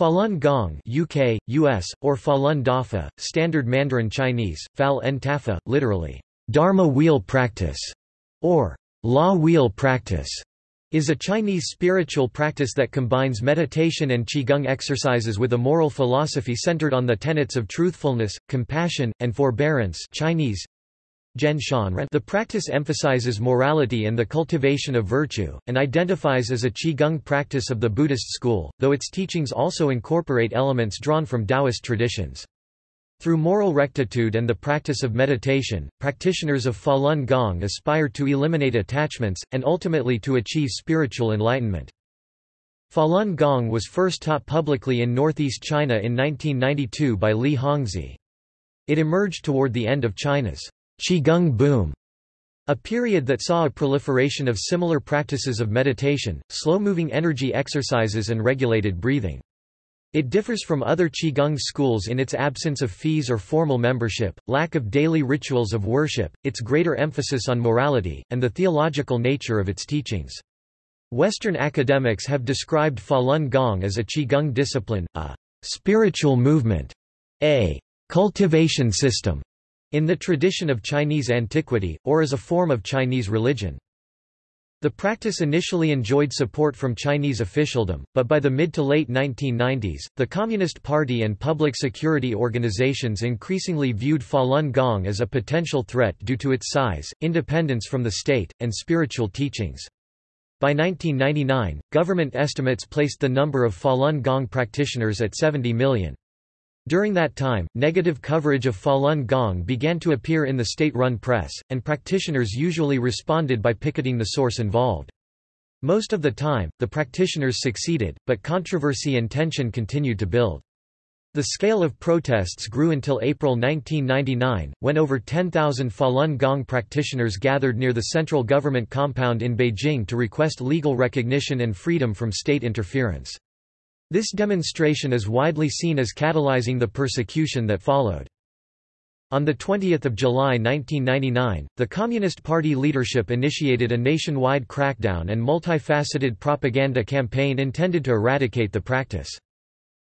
Falun Gong UK, US, or Falun Dafa, Standard Mandarin Chinese, Fal En Tafa, literally, Dharma wheel practice, or law wheel practice, is a Chinese spiritual practice that combines meditation and Qigong exercises with a moral philosophy centered on the tenets of truthfulness, compassion, and forbearance Chinese, the practice emphasizes morality and the cultivation of virtue, and identifies as a Qigong practice of the Buddhist school, though its teachings also incorporate elements drawn from Taoist traditions. Through moral rectitude and the practice of meditation, practitioners of Falun Gong aspire to eliminate attachments, and ultimately to achieve spiritual enlightenment. Falun Gong was first taught publicly in northeast China in 1992 by Li Hongzhi. It emerged toward the end of China's Qigong boom, a period that saw a proliferation of similar practices of meditation, slow-moving energy exercises and regulated breathing. It differs from other Qigong schools in its absence of fees or formal membership, lack of daily rituals of worship, its greater emphasis on morality, and the theological nature of its teachings. Western academics have described Falun Gong as a Qigong discipline, a spiritual movement, a cultivation system, in the tradition of Chinese antiquity, or as a form of Chinese religion. The practice initially enjoyed support from Chinese officialdom, but by the mid to late 1990s, the Communist Party and public security organizations increasingly viewed Falun Gong as a potential threat due to its size, independence from the state, and spiritual teachings. By 1999, government estimates placed the number of Falun Gong practitioners at 70 million. During that time, negative coverage of Falun Gong began to appear in the state-run press, and practitioners usually responded by picketing the source involved. Most of the time, the practitioners succeeded, but controversy and tension continued to build. The scale of protests grew until April 1999, when over 10,000 Falun Gong practitioners gathered near the central government compound in Beijing to request legal recognition and freedom from state interference. This demonstration is widely seen as catalyzing the persecution that followed. On 20 July 1999, the Communist Party leadership initiated a nationwide crackdown and multifaceted propaganda campaign intended to eradicate the practice.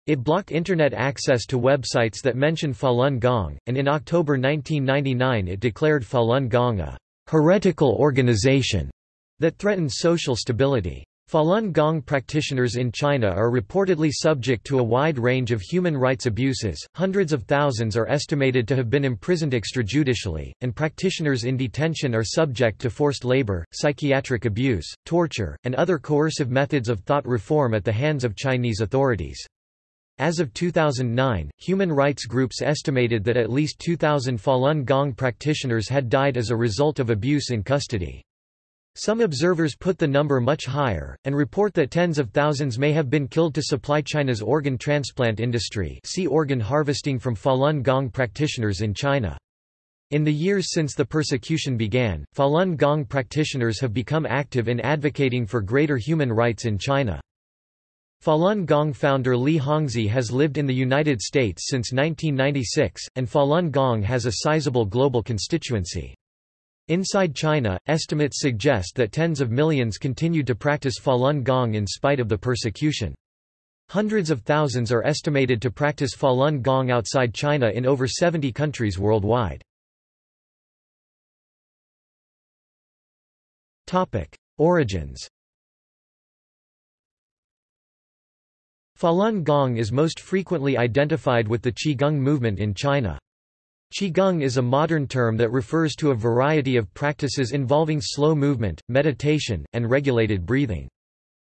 It blocked Internet access to websites that mention Falun Gong, and in October 1999 it declared Falun Gong a heretical organization that threatened social stability. Falun Gong practitioners in China are reportedly subject to a wide range of human rights abuses, hundreds of thousands are estimated to have been imprisoned extrajudicially, and practitioners in detention are subject to forced labor, psychiatric abuse, torture, and other coercive methods of thought reform at the hands of Chinese authorities. As of 2009, human rights groups estimated that at least 2,000 Falun Gong practitioners had died as a result of abuse in custody. Some observers put the number much higher, and report that tens of thousands may have been killed to supply China's organ transplant industry see organ harvesting from Falun Gong practitioners in China. In the years since the persecution began, Falun Gong practitioners have become active in advocating for greater human rights in China. Falun Gong founder Li Hongzhi has lived in the United States since 1996, and Falun Gong has a sizable global constituency. Inside China, estimates suggest that tens of millions continued to practice Falun Gong in spite of the persecution. Hundreds of thousands are estimated to practice Falun Gong outside China in over 70 countries worldwide. Origins Falun Gong is most frequently identified with the Qigong movement in China. Qigong is a modern term that refers to a variety of practices involving slow movement, meditation, and regulated breathing.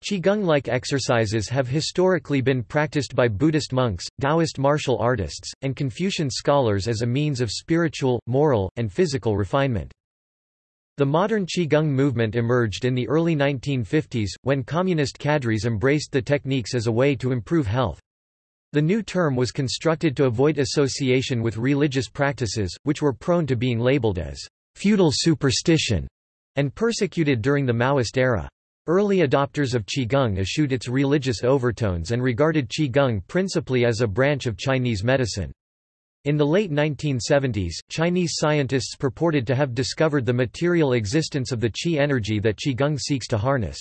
Qigong-like exercises have historically been practiced by Buddhist monks, Taoist martial artists, and Confucian scholars as a means of spiritual, moral, and physical refinement. The modern Qigong movement emerged in the early 1950s, when communist cadres embraced the techniques as a way to improve health. The new term was constructed to avoid association with religious practices, which were prone to being labeled as feudal superstition and persecuted during the Maoist era. Early adopters of Qigong eschewed its religious overtones and regarded Qigong principally as a branch of Chinese medicine. In the late 1970s, Chinese scientists purported to have discovered the material existence of the qi energy that Qigong seeks to harness.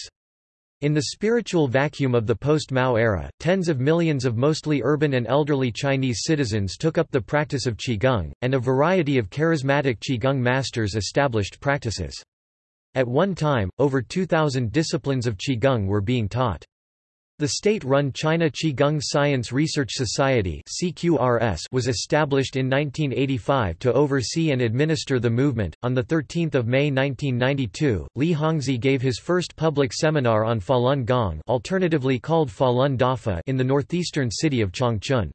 In the spiritual vacuum of the post-Mao era, tens of millions of mostly urban and elderly Chinese citizens took up the practice of Qigong, and a variety of charismatic Qigong masters established practices. At one time, over 2,000 disciplines of Qigong were being taught. The state-run China Qigong Science Research Society was established in 1985 to oversee and administer the movement. On the 13th of May 1992, Li Hongzhi gave his first public seminar on Falun Gong, alternatively called Falun Dafa, in the northeastern city of Changchun.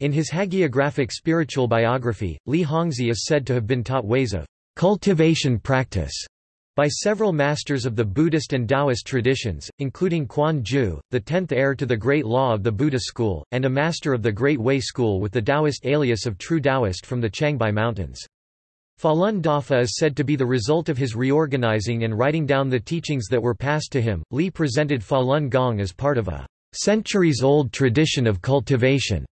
In his hagiographic spiritual biography, Li Hongzhi is said to have been taught ways of cultivation practice by several masters of the Buddhist and Taoist traditions, including Quan Ju, the tenth heir to the Great Law of the Buddha school, and a master of the Great Way school with the Taoist alias of True Taoist from the Changbai Mountains. Falun Dafa is said to be the result of his reorganizing and writing down the teachings that were passed to him. Li presented Falun Gong as part of a centuries-old tradition of cultivation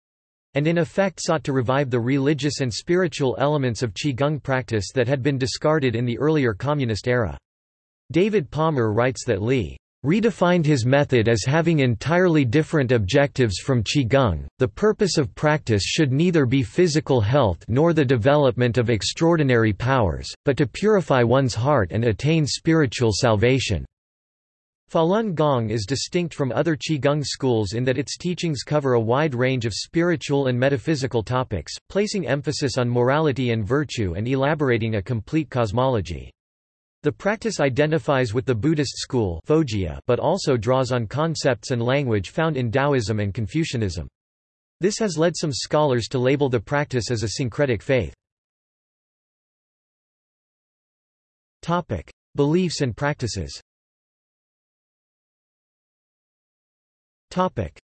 and in effect sought to revive the religious and spiritual elements of Qigong practice that had been discarded in the earlier communist era. David Palmer writes that Li redefined his method as having entirely different objectives from Qigong. The purpose of practice should neither be physical health nor the development of extraordinary powers, but to purify one's heart and attain spiritual salvation. Falun Gong is distinct from other Qigong schools in that its teachings cover a wide range of spiritual and metaphysical topics, placing emphasis on morality and virtue and elaborating a complete cosmology. The practice identifies with the Buddhist school but also draws on concepts and language found in Taoism and Confucianism. This has led some scholars to label the practice as a syncretic faith. Beliefs and practices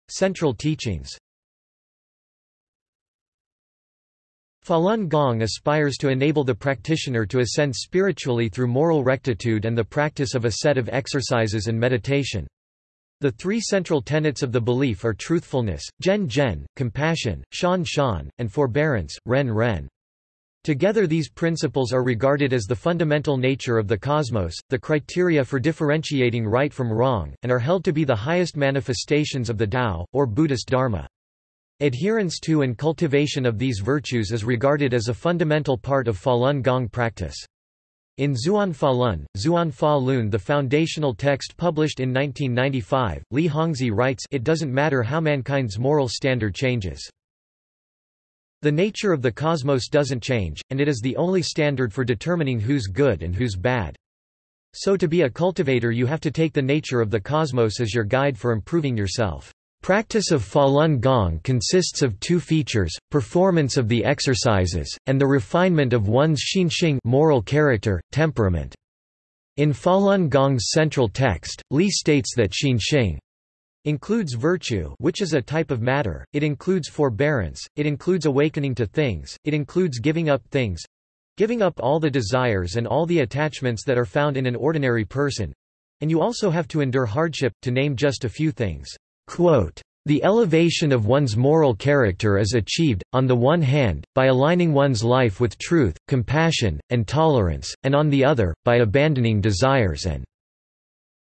Central teachings Falun Gong aspires to enable the practitioner to ascend spiritually through moral rectitude and the practice of a set of exercises and meditation. The three central tenets of the belief are truthfulness, zhen zhen, compassion, shan shan, and forbearance, ren ren. Together these principles are regarded as the fundamental nature of the cosmos, the criteria for differentiating right from wrong, and are held to be the highest manifestations of the Tao, or Buddhist Dharma. Adherence to and cultivation of these virtues is regarded as a fundamental part of Falun Gong practice. In Zhuan Falun, Zhuan Fa Lun the foundational text published in 1995, Li Hongzhi writes it doesn't matter how mankind's moral standard changes. The nature of the cosmos doesn't change, and it is the only standard for determining who's good and who's bad. So to be a cultivator you have to take the nature of the cosmos as your guide for improving yourself. Practice of Falun Gong consists of two features, performance of the exercises, and the refinement of one's xinxing moral character, temperament. In Falun Gong's central text, Li states that xinxing includes virtue which is a type of matter, it includes forbearance, it includes awakening to things, it includes giving up things. Giving up all the desires and all the attachments that are found in an ordinary person. And you also have to endure hardship, to name just a few things. Quote, the elevation of one's moral character is achieved, on the one hand, by aligning one's life with truth, compassion, and tolerance, and on the other, by abandoning desires and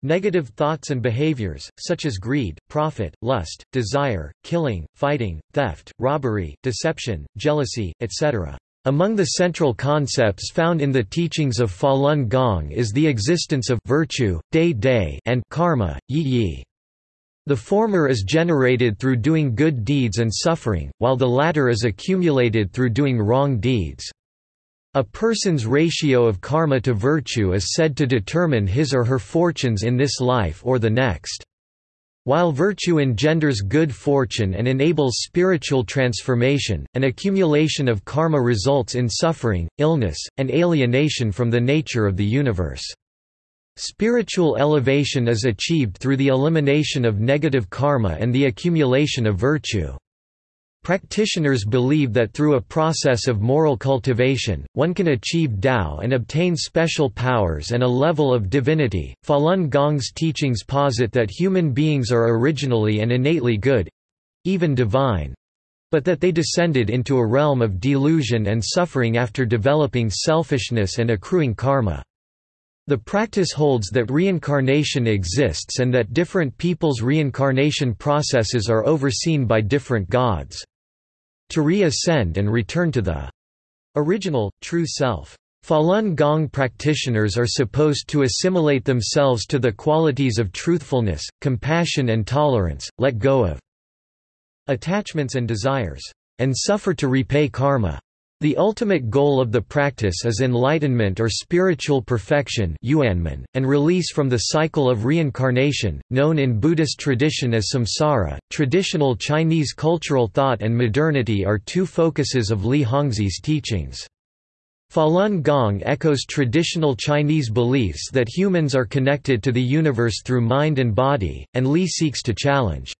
Negative thoughts and behaviors, such as greed, profit, lust, desire, killing, fighting, theft, robbery, deception, jealousy, etc. Among the central concepts found in the teachings of Falun Gong is the existence of virtue, day day and karma, yi yi. The former is generated through doing good deeds and suffering, while the latter is accumulated through doing wrong deeds. A person's ratio of karma to virtue is said to determine his or her fortunes in this life or the next. While virtue engenders good fortune and enables spiritual transformation, an accumulation of karma results in suffering, illness, and alienation from the nature of the universe. Spiritual elevation is achieved through the elimination of negative karma and the accumulation of virtue. Practitioners believe that through a process of moral cultivation, one can achieve Tao and obtain special powers and a level of divinity. Falun Gong's teachings posit that human beings are originally and innately good even divine but that they descended into a realm of delusion and suffering after developing selfishness and accruing karma. The practice holds that reincarnation exists and that different people's reincarnation processes are overseen by different gods. To re-ascend and return to the original, true self. Falun Gong practitioners are supposed to assimilate themselves to the qualities of truthfulness, compassion and tolerance, let go of attachments and desires, and suffer to repay karma. The ultimate goal of the practice is enlightenment or spiritual perfection and release from the cycle of reincarnation, known in Buddhist tradition as samsara. Traditional Chinese cultural thought and modernity are two focuses of Li Hongzhi's teachings. Falun Gong echoes traditional Chinese beliefs that humans are connected to the universe through mind and body, and Li seeks to challenge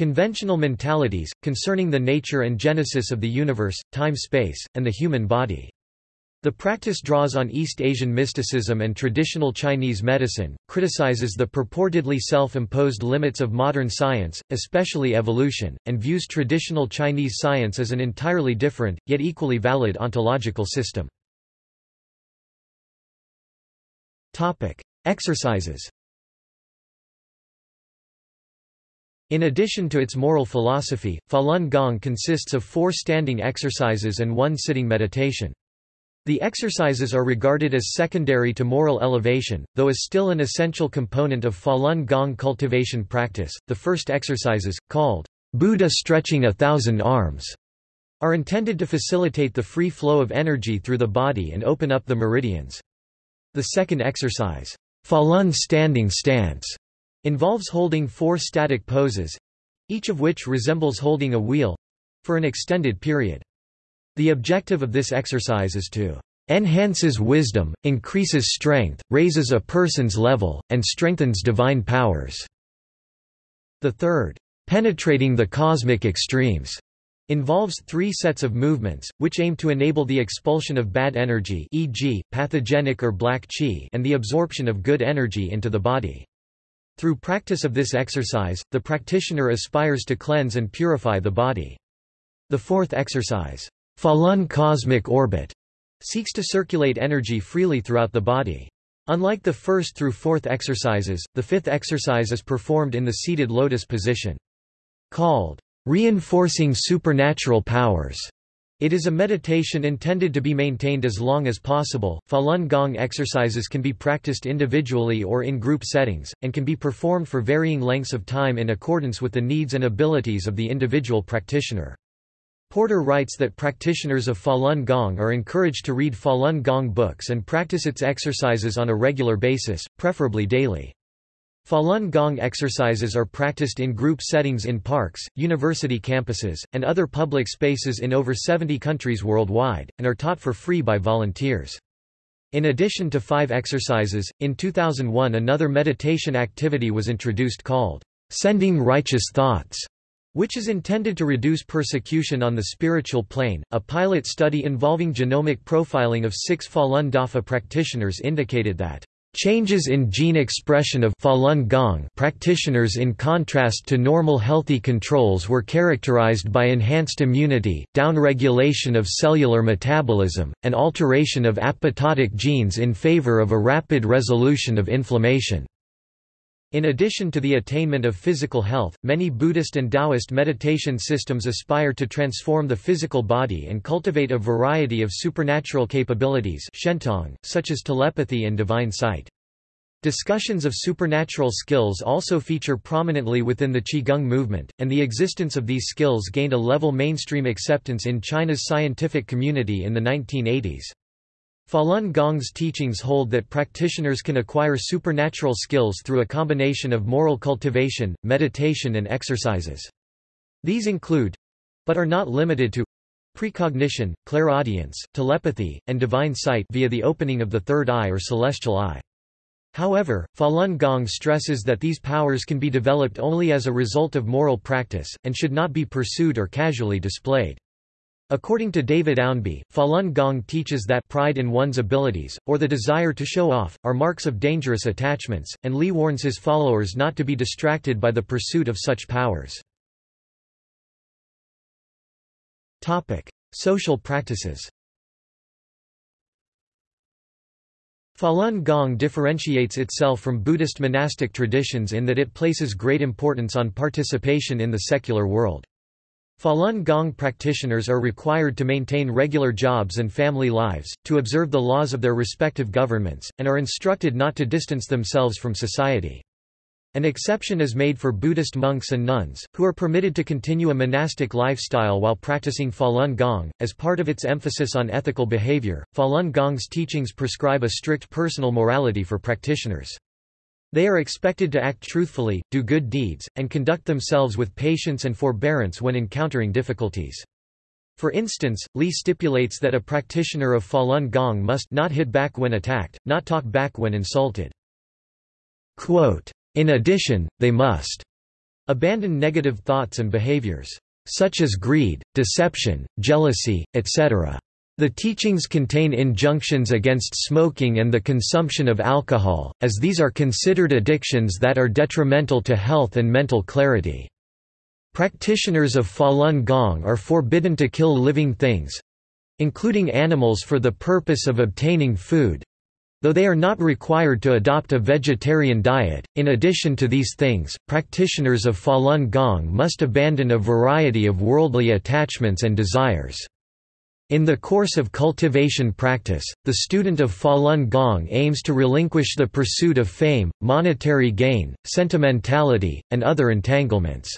conventional mentalities, concerning the nature and genesis of the universe, time-space, and the human body. The practice draws on East Asian mysticism and traditional Chinese medicine, criticizes the purportedly self-imposed limits of modern science, especially evolution, and views traditional Chinese science as an entirely different, yet equally valid ontological system. Exercises In addition to its moral philosophy, Falun Gong consists of four standing exercises and one sitting meditation. The exercises are regarded as secondary to moral elevation, though is still an essential component of Falun Gong cultivation practice. The first exercises, called Buddha stretching a thousand arms, are intended to facilitate the free flow of energy through the body and open up the meridians. The second exercise, Falun standing stance, involves holding four static poses, each of which resembles holding a wheel for an extended period. The objective of this exercise is to enhances wisdom, increases strength, raises a person's level, and strengthens divine powers." The third, "'penetrating the cosmic extremes' involves three sets of movements, which aim to enable the expulsion of bad energy e.g., pathogenic or black qi and the absorption of good energy into the body. Through practice of this exercise, the practitioner aspires to cleanse and purify the body. The fourth exercise, Falun cosmic orbit seeks to circulate energy freely throughout the body. Unlike the first through fourth exercises, the fifth exercise is performed in the seated lotus position. Called reinforcing supernatural powers. It is a meditation intended to be maintained as long as possible. Falun Gong exercises can be practiced individually or in group settings, and can be performed for varying lengths of time in accordance with the needs and abilities of the individual practitioner. Porter writes that practitioners of Falun Gong are encouraged to read Falun Gong books and practice its exercises on a regular basis, preferably daily. Falun Gong exercises are practiced in group settings in parks, university campuses, and other public spaces in over 70 countries worldwide, and are taught for free by volunteers. In addition to five exercises, in 2001 another meditation activity was introduced called, "...sending righteous thoughts", which is intended to reduce persecution on the spiritual plane. A pilot study involving genomic profiling of six Falun Dafa practitioners indicated that Changes in gene expression of Falun Gong practitioners in contrast to normal healthy controls were characterized by enhanced immunity, downregulation of cellular metabolism, and alteration of apoptotic genes in favor of a rapid resolution of inflammation. In addition to the attainment of physical health, many Buddhist and Taoist meditation systems aspire to transform the physical body and cultivate a variety of supernatural capabilities such as telepathy and divine sight. Discussions of supernatural skills also feature prominently within the Qigong movement, and the existence of these skills gained a level mainstream acceptance in China's scientific community in the 1980s. Falun Gong's teachings hold that practitioners can acquire supernatural skills through a combination of moral cultivation, meditation and exercises. These include—but are not limited to precognition, clairaudience, telepathy, and divine sight via the opening of the third eye or celestial eye. However, Falun Gong stresses that these powers can be developed only as a result of moral practice, and should not be pursued or casually displayed. According to David Ownby, Falun Gong teaches that pride in one's abilities, or the desire to show off, are marks of dangerous attachments, and Li warns his followers not to be distracted by the pursuit of such powers. Social practices Falun Gong differentiates itself from Buddhist monastic traditions in that it places great importance on participation in the secular world. Falun Gong practitioners are required to maintain regular jobs and family lives, to observe the laws of their respective governments, and are instructed not to distance themselves from society. An exception is made for Buddhist monks and nuns, who are permitted to continue a monastic lifestyle while practicing Falun Gong. As part of its emphasis on ethical behavior, Falun Gong's teachings prescribe a strict personal morality for practitioners. They are expected to act truthfully, do good deeds, and conduct themselves with patience and forbearance when encountering difficulties. For instance, Li stipulates that a practitioner of Falun Gong must not hit back when attacked, not talk back when insulted. Quote, in addition, they must abandon negative thoughts and behaviors, such as greed, deception, jealousy, etc. The teachings contain injunctions against smoking and the consumption of alcohol, as these are considered addictions that are detrimental to health and mental clarity. Practitioners of Falun Gong are forbidden to kill living things—including animals for the purpose of obtaining food, Though they are not required to adopt a vegetarian diet, in addition to these things, practitioners of Falun Gong must abandon a variety of worldly attachments and desires. In the course of cultivation practice, the student of Falun Gong aims to relinquish the pursuit of fame, monetary gain, sentimentality, and other entanglements.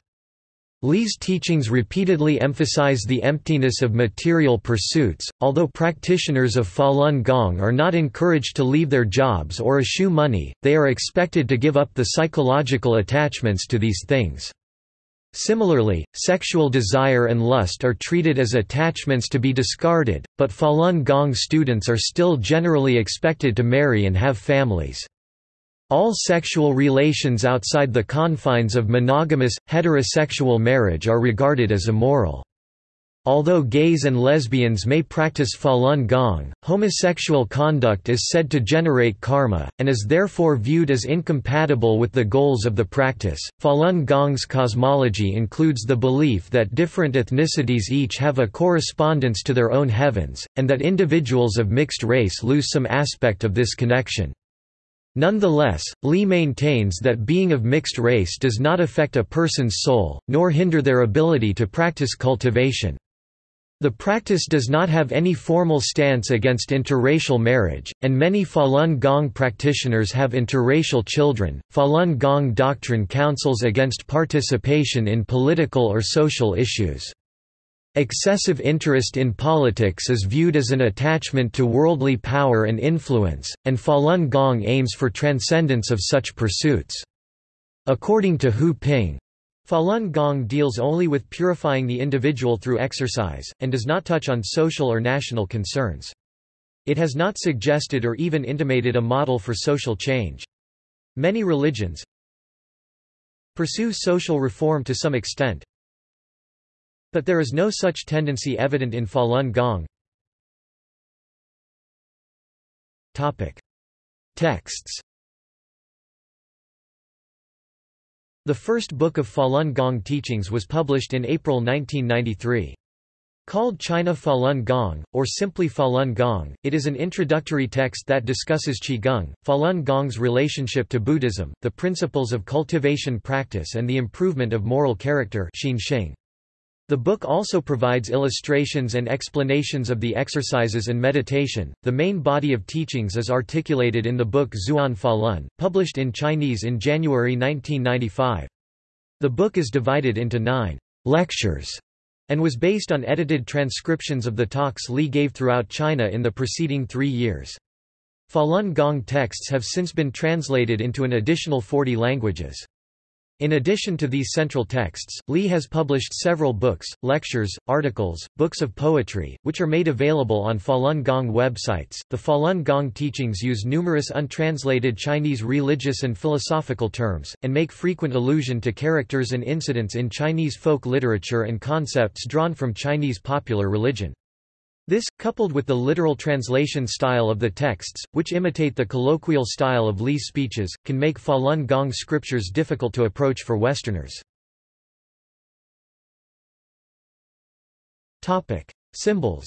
Li's teachings repeatedly emphasize the emptiness of material pursuits, although practitioners of Falun Gong are not encouraged to leave their jobs or eschew money, they are expected to give up the psychological attachments to these things. Similarly, sexual desire and lust are treated as attachments to be discarded, but Falun Gong students are still generally expected to marry and have families. All sexual relations outside the confines of monogamous, heterosexual marriage are regarded as immoral. Although gays and lesbians may practice Falun Gong, homosexual conduct is said to generate karma, and is therefore viewed as incompatible with the goals of the practice. Falun Gong's cosmology includes the belief that different ethnicities each have a correspondence to their own heavens, and that individuals of mixed race lose some aspect of this connection. Nonetheless, Li maintains that being of mixed race does not affect a person's soul, nor hinder their ability to practice cultivation. The practice does not have any formal stance against interracial marriage, and many Falun Gong practitioners have interracial children. Falun Gong doctrine counsels against participation in political or social issues. Excessive interest in politics is viewed as an attachment to worldly power and influence, and Falun Gong aims for transcendence of such pursuits. According to Hu Ping, Falun Gong deals only with purifying the individual through exercise, and does not touch on social or national concerns. It has not suggested or even intimated a model for social change. Many religions pursue social reform to some extent, but there is no such tendency evident in Falun Gong. Topic. Texts The first book of Falun Gong teachings was published in April 1993. Called China Falun Gong, or simply Falun Gong, it is an introductory text that discusses Qigong, Falun Gong's relationship to Buddhism, the principles of cultivation practice and the improvement of moral character Xinxing. The book also provides illustrations and explanations of the exercises and meditation. The main body of teachings is articulated in the book Zhuan Falun, published in Chinese in January 1995. The book is divided into nine lectures and was based on edited transcriptions of the talks Li gave throughout China in the preceding three years. Falun Gong texts have since been translated into an additional 40 languages. In addition to these central texts, Li has published several books, lectures, articles, books of poetry, which are made available on Falun Gong websites. The Falun Gong teachings use numerous untranslated Chinese religious and philosophical terms, and make frequent allusion to characters and incidents in Chinese folk literature and concepts drawn from Chinese popular religion. This, coupled with the literal translation style of the texts, which imitate the colloquial style of Li's speeches, can make Falun Gong scriptures difficult to approach for Westerners. Symbols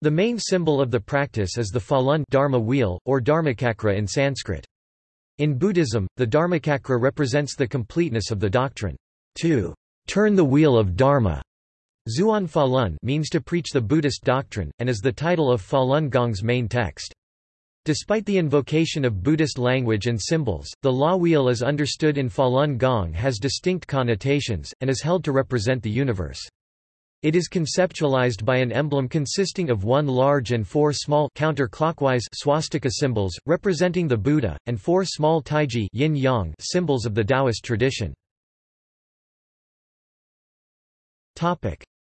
The main symbol of the practice is the Falun Dharma wheel, or Dharmachakra in Sanskrit. In Buddhism, the Dharmachakra represents the completeness of the doctrine. To turn the wheel of Dharma Zhuan Falun means to preach the Buddhist doctrine, and is the title of Falun Gong's main text. Despite the invocation of Buddhist language and symbols, the law wheel as understood in Falun Gong has distinct connotations, and is held to represent the universe. It is conceptualized by an emblem consisting of one large and four small counterclockwise swastika symbols, representing the Buddha, and four small taiji yin -yang symbols of the Taoist tradition.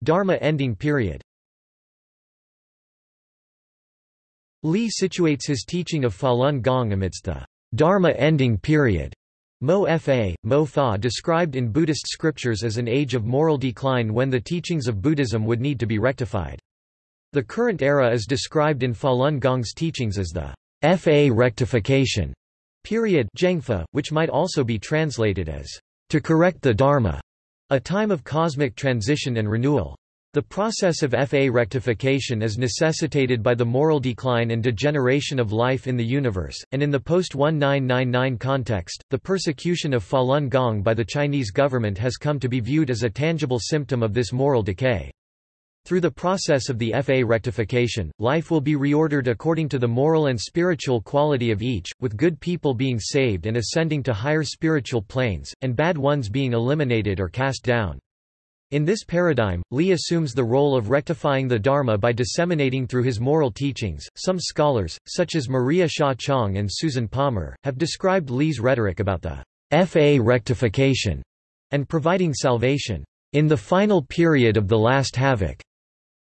Dharma ending period. Li situates his teaching of Falun Gong amidst the Dharma ending period. Mo Fa, Mo Fa described in Buddhist scriptures as an age of moral decline when the teachings of Buddhism would need to be rectified. The current era is described in Falun Gong's teachings as the Fa rectification period which might also be translated as to correct the Dharma, a time of cosmic transition and renewal. The process of Fa rectification is necessitated by the moral decline and degeneration of life in the universe, and in the post-1999 context, the persecution of Falun Gong by the Chinese government has come to be viewed as a tangible symptom of this moral decay. Through the process of the Fa rectification, life will be reordered according to the moral and spiritual quality of each, with good people being saved and ascending to higher spiritual planes, and bad ones being eliminated or cast down. In this paradigm, Li assumes the role of rectifying the Dharma by disseminating through his moral teachings. Some scholars, such as Maria Hsia Chang and Susan Palmer, have described Li's rhetoric about the Fa rectification and providing salvation in the final period of the last havoc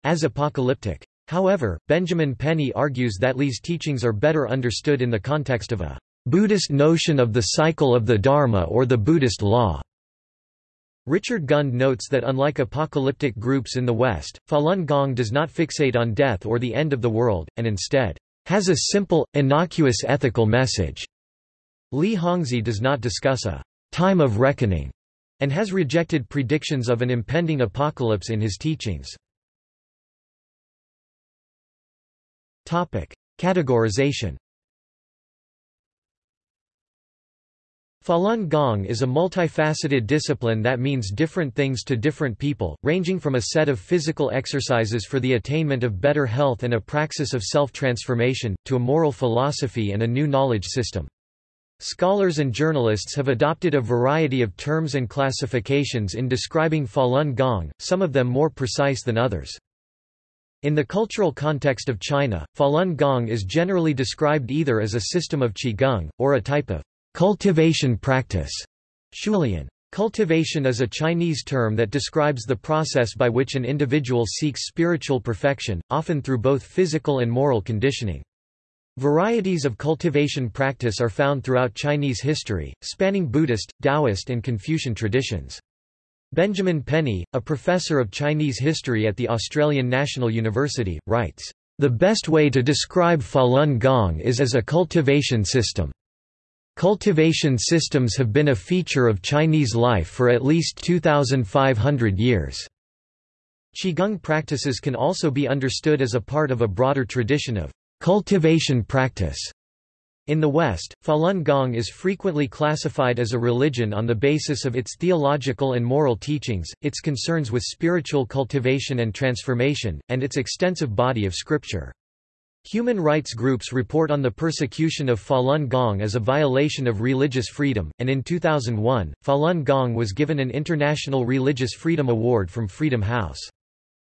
as apocalyptic. However, Benjamin Penny argues that Li's teachings are better understood in the context of a Buddhist notion of the cycle of the Dharma or the Buddhist law. Richard Gund notes that unlike apocalyptic groups in the West, Falun Gong does not fixate on death or the end of the world, and instead, has a simple, innocuous ethical message. Li Hongzhi does not discuss a time of reckoning, and has rejected predictions of an impending apocalypse in his teachings. Categorization Falun Gong is a multifaceted discipline that means different things to different people, ranging from a set of physical exercises for the attainment of better health and a praxis of self-transformation, to a moral philosophy and a new knowledge system. Scholars and journalists have adopted a variety of terms and classifications in describing Falun Gong, some of them more precise than others. In the cultural context of China, Falun Gong is generally described either as a system of Qigong, or a type of Cultivation practice. Xiulian. Cultivation is a Chinese term that describes the process by which an individual seeks spiritual perfection, often through both physical and moral conditioning. Varieties of cultivation practice are found throughout Chinese history, spanning Buddhist, Taoist and Confucian traditions. Benjamin Penny, a professor of Chinese history at the Australian National University, writes, "...the best way to describe Falun Gong is as a cultivation system." Cultivation systems have been a feature of Chinese life for at least 2,500 years. Qigong practices can also be understood as a part of a broader tradition of cultivation practice. In the West, Falun Gong is frequently classified as a religion on the basis of its theological and moral teachings, its concerns with spiritual cultivation and transformation, and its extensive body of scripture. Human rights groups report on the persecution of Falun Gong as a violation of religious freedom, and in 2001, Falun Gong was given an International Religious Freedom Award from Freedom House.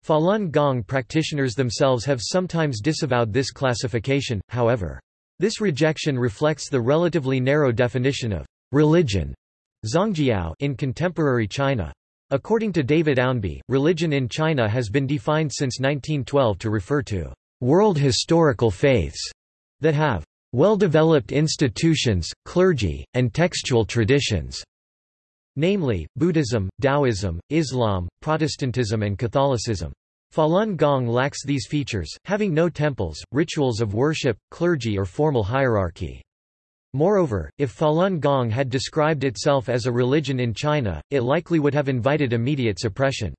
Falun Gong practitioners themselves have sometimes disavowed this classification, however. This rejection reflects the relatively narrow definition of religion Zongjiao in contemporary China. According to David Ownby, religion in China has been defined since 1912 to refer to world historical faiths that have well-developed institutions, clergy, and textual traditions, namely, Buddhism, Taoism, Islam, Protestantism and Catholicism. Falun Gong lacks these features, having no temples, rituals of worship, clergy or formal hierarchy. Moreover, if Falun Gong had described itself as a religion in China, it likely would have invited immediate suppression.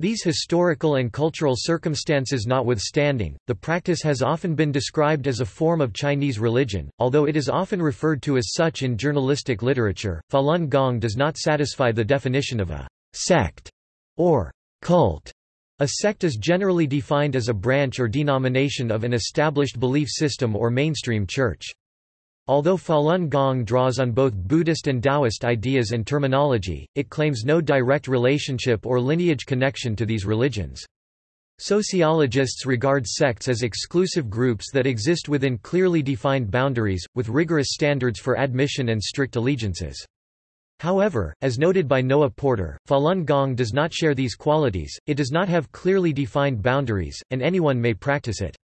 These historical and cultural circumstances notwithstanding, the practice has often been described as a form of Chinese religion, although it is often referred to as such in journalistic literature. Falun Gong does not satisfy the definition of a sect or cult. A sect is generally defined as a branch or denomination of an established belief system or mainstream church. Although Falun Gong draws on both Buddhist and Taoist ideas and terminology, it claims no direct relationship or lineage connection to these religions. Sociologists regard sects as exclusive groups that exist within clearly defined boundaries, with rigorous standards for admission and strict allegiances. However, as noted by Noah Porter, Falun Gong does not share these qualities, it does not have clearly defined boundaries, and anyone may practice it.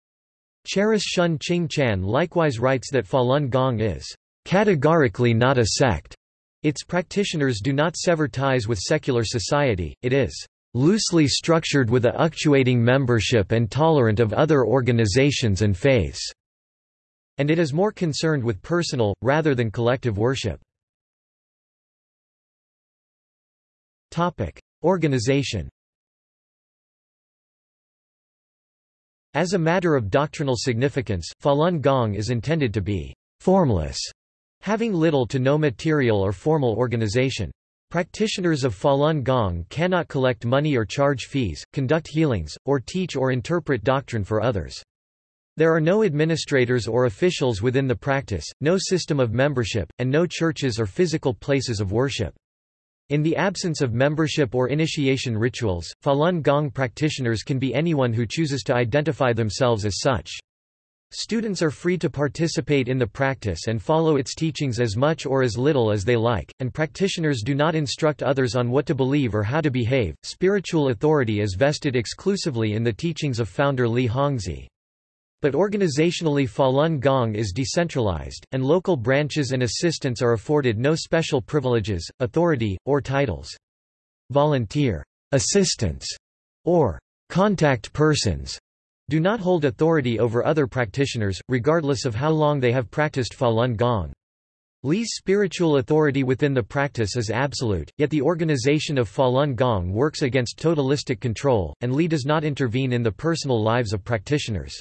Charis Shun Ching Chan likewise writes that Falun Gong is categorically not a sect. Its practitioners do not sever ties with secular society, it is loosely structured with a actuating membership and tolerant of other organizations and faiths, and it is more concerned with personal, rather than collective worship. Organization As a matter of doctrinal significance, Falun Gong is intended to be formless, having little to no material or formal organization. Practitioners of Falun Gong cannot collect money or charge fees, conduct healings, or teach or interpret doctrine for others. There are no administrators or officials within the practice, no system of membership, and no churches or physical places of worship. In the absence of membership or initiation rituals, Falun Gong practitioners can be anyone who chooses to identify themselves as such. Students are free to participate in the practice and follow its teachings as much or as little as they like, and practitioners do not instruct others on what to believe or how to behave. Spiritual authority is vested exclusively in the teachings of founder Li Hongzhi. But organizationally Falun Gong is decentralized, and local branches and assistants are afforded no special privileges, authority, or titles. Volunteer assistants or contact persons do not hold authority over other practitioners, regardless of how long they have practiced Falun Gong. Li's spiritual authority within the practice is absolute, yet the organization of Falun Gong works against totalistic control, and Li does not intervene in the personal lives of practitioners.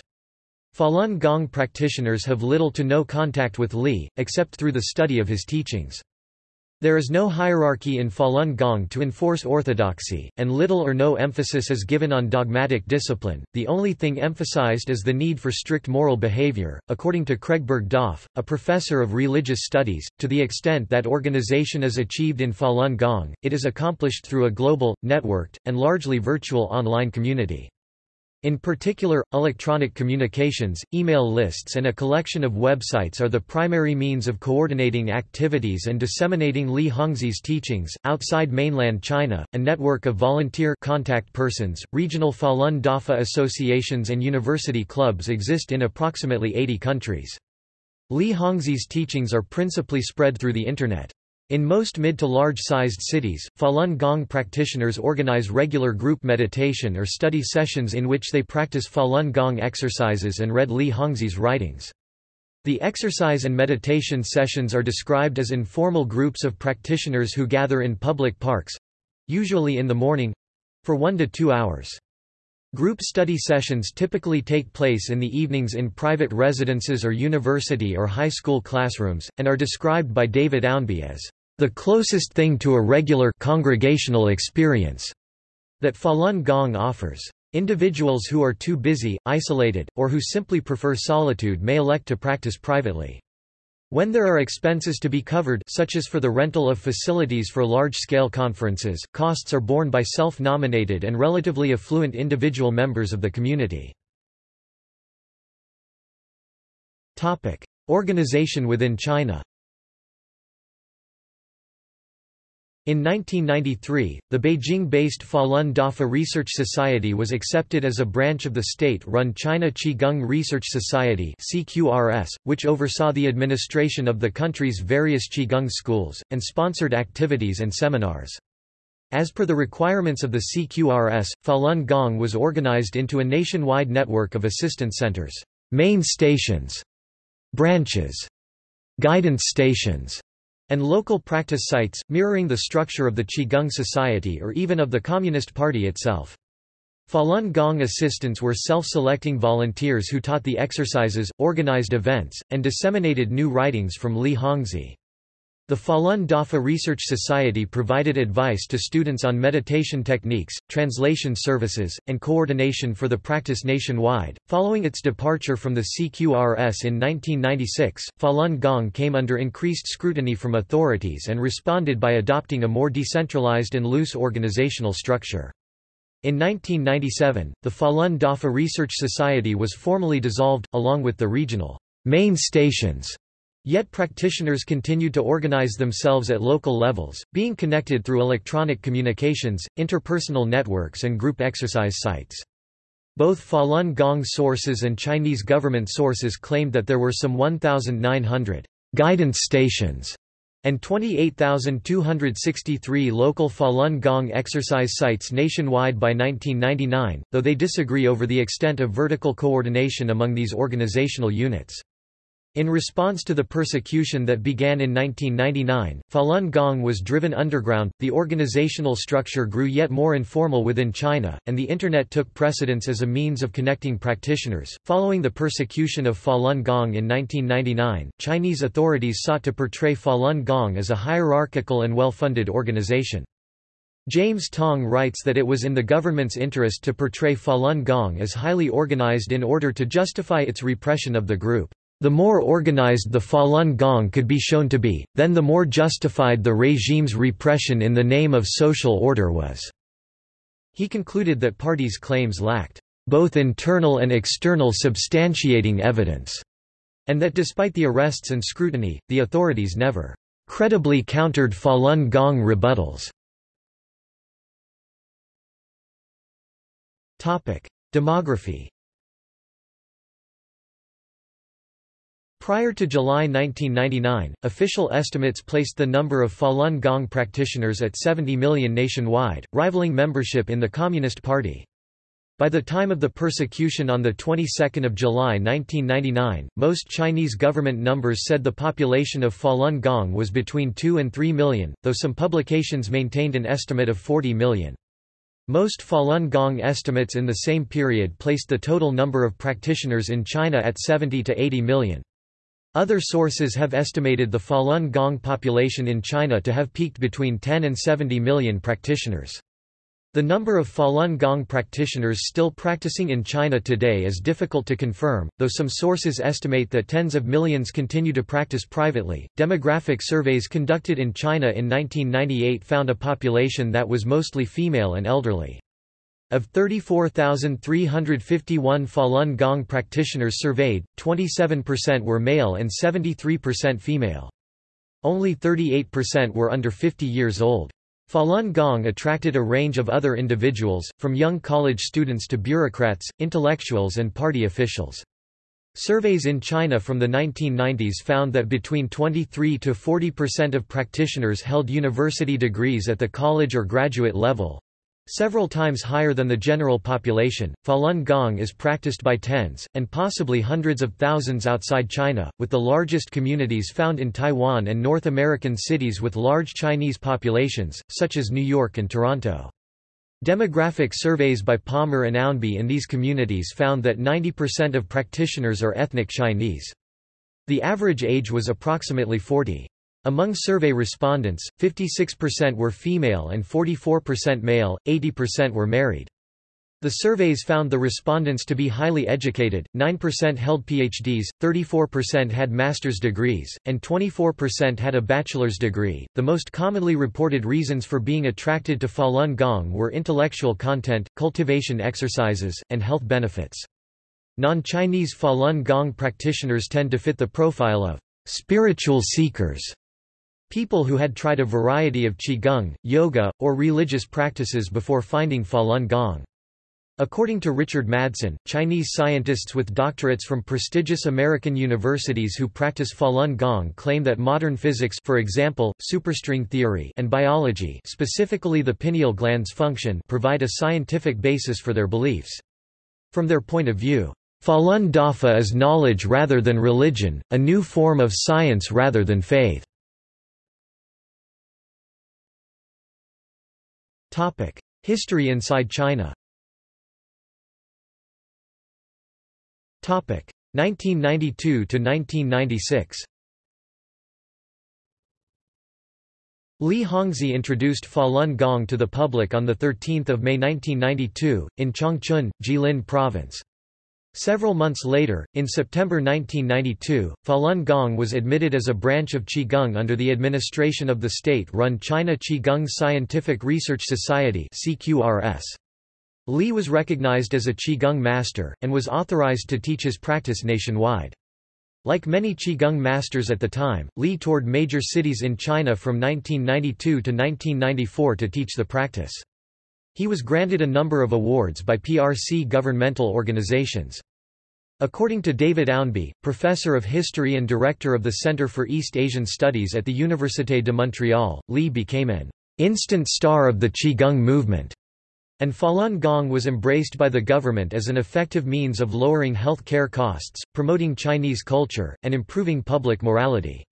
Falun Gong practitioners have little to no contact with Li, except through the study of his teachings. There is no hierarchy in Falun Gong to enforce orthodoxy, and little or no emphasis is given on dogmatic discipline. The only thing emphasized is the need for strict moral behavior. According to Craig Burgdoff, a professor of religious studies, to the extent that organization is achieved in Falun Gong, it is accomplished through a global, networked, and largely virtual online community. In particular, electronic communications, email lists and a collection of websites are the primary means of coordinating activities and disseminating Li Hongzhi's teachings. Outside mainland China, a network of volunteer contact persons, regional Falun Dafa associations and university clubs exist in approximately 80 countries. Li Hongzhi's teachings are principally spread through the Internet. In most mid to large-sized cities, Falun Gong practitioners organize regular group meditation or study sessions in which they practice Falun Gong exercises and read Li Hongzhi's writings. The exercise and meditation sessions are described as informal groups of practitioners who gather in public parks—usually in the morning—for one to two hours. Group study sessions typically take place in the evenings in private residences or university or high school classrooms, and are described by David Ownby as the closest thing to a regular congregational experience that Falun Gong offers. Individuals who are too busy, isolated, or who simply prefer solitude may elect to practice privately. When there are expenses to be covered such as for the rental of facilities for large-scale conferences, costs are borne by self-nominated and relatively affluent individual members of the community. Organization within China In 1993, the Beijing-based Falun Dafa Research Society was accepted as a branch of the state-run China Qigong Research Society which oversaw the administration of the country's various Qigong schools and sponsored activities and seminars. As per the requirements of the CQRS, Falun Gong was organized into a nationwide network of assistance centers, main stations, branches, guidance stations, and local practice sites, mirroring the structure of the Qigong Society or even of the Communist Party itself. Falun Gong assistants were self-selecting volunteers who taught the exercises, organized events, and disseminated new writings from Li Hongzhi. The Falun Dafa Research Society provided advice to students on meditation techniques, translation services, and coordination for the practice nationwide. Following its departure from the CQRS in 1996, Falun Gong came under increased scrutiny from authorities and responded by adopting a more decentralized and loose organizational structure. In 1997, the Falun Dafa Research Society was formally dissolved, along with the regional main stations Yet practitioners continued to organize themselves at local levels, being connected through electronic communications, interpersonal networks and group exercise sites. Both Falun Gong sources and Chinese government sources claimed that there were some 1,900 guidance stations and 28,263 local Falun Gong exercise sites nationwide by 1999, though they disagree over the extent of vertical coordination among these organizational units. In response to the persecution that began in 1999, Falun Gong was driven underground, the organizational structure grew yet more informal within China, and the Internet took precedence as a means of connecting practitioners. Following the persecution of Falun Gong in 1999, Chinese authorities sought to portray Falun Gong as a hierarchical and well-funded organization. James Tong writes that it was in the government's interest to portray Falun Gong as highly organized in order to justify its repression of the group. The more organized the Falun Gong could be shown to be, then the more justified the regime's repression in the name of social order was. He concluded that parties' claims lacked both internal and external substantiating evidence, and that despite the arrests and scrutiny, the authorities never credibly countered Falun Gong rebuttals. Demography Prior to July 1999, official estimates placed the number of Falun Gong practitioners at 70 million nationwide, rivaling membership in the Communist Party. By the time of the persecution on the 22nd of July 1999, most Chinese government numbers said the population of Falun Gong was between 2 and 3 million, though some publications maintained an estimate of 40 million. Most Falun Gong estimates in the same period placed the total number of practitioners in China at 70 to 80 million. Other sources have estimated the Falun Gong population in China to have peaked between 10 and 70 million practitioners. The number of Falun Gong practitioners still practicing in China today is difficult to confirm, though some sources estimate that tens of millions continue to practice privately. Demographic surveys conducted in China in 1998 found a population that was mostly female and elderly. Of 34,351 Falun Gong practitioners surveyed, 27% were male and 73% female. Only 38% were under 50 years old. Falun Gong attracted a range of other individuals, from young college students to bureaucrats, intellectuals and party officials. Surveys in China from the 1990s found that between 23 to 40% of practitioners held university degrees at the college or graduate level, Several times higher than the general population, Falun Gong is practiced by tens, and possibly hundreds of thousands outside China, with the largest communities found in Taiwan and North American cities with large Chinese populations, such as New York and Toronto. Demographic surveys by Palmer and Ownby in these communities found that 90% of practitioners are ethnic Chinese. The average age was approximately 40. Among survey respondents, 56% were female and 44% male, 80% were married. The surveys found the respondents to be highly educated, 9% held PhDs, 34% had master's degrees, and 24% had a bachelor's degree. The most commonly reported reasons for being attracted to Falun Gong were intellectual content, cultivation exercises, and health benefits. Non-Chinese Falun Gong practitioners tend to fit the profile of spiritual seekers People who had tried a variety of qigong, yoga, or religious practices before finding Falun Gong. According to Richard Madsen, Chinese scientists with doctorates from prestigious American universities who practice Falun Gong claim that modern physics for example, superstring theory and biology specifically the pineal gland's function provide a scientific basis for their beliefs. From their point of view, Falun Dafa is knowledge rather than religion, a new form of science rather than faith. Topic: History inside China. Topic: 1992 to 1996. Li Hongzhi introduced Falun Gong to the public on 13 May 1992, in Changchun, Jilin Province. Several months later, in September 1992, Falun Gong was admitted as a branch of Qigong under the administration of the state-run China Qigong Scientific Research Society Li was recognized as a Qigong master, and was authorized to teach his practice nationwide. Like many Qigong masters at the time, Li toured major cities in China from 1992 to 1994 to teach the practice. He was granted a number of awards by PRC governmental organizations. According to David Ownby, professor of history and director of the Center for East Asian Studies at the Université de Montréal, Li became an instant star of the Qigong movement and Falun Gong was embraced by the government as an effective means of lowering health care costs, promoting Chinese culture, and improving public morality.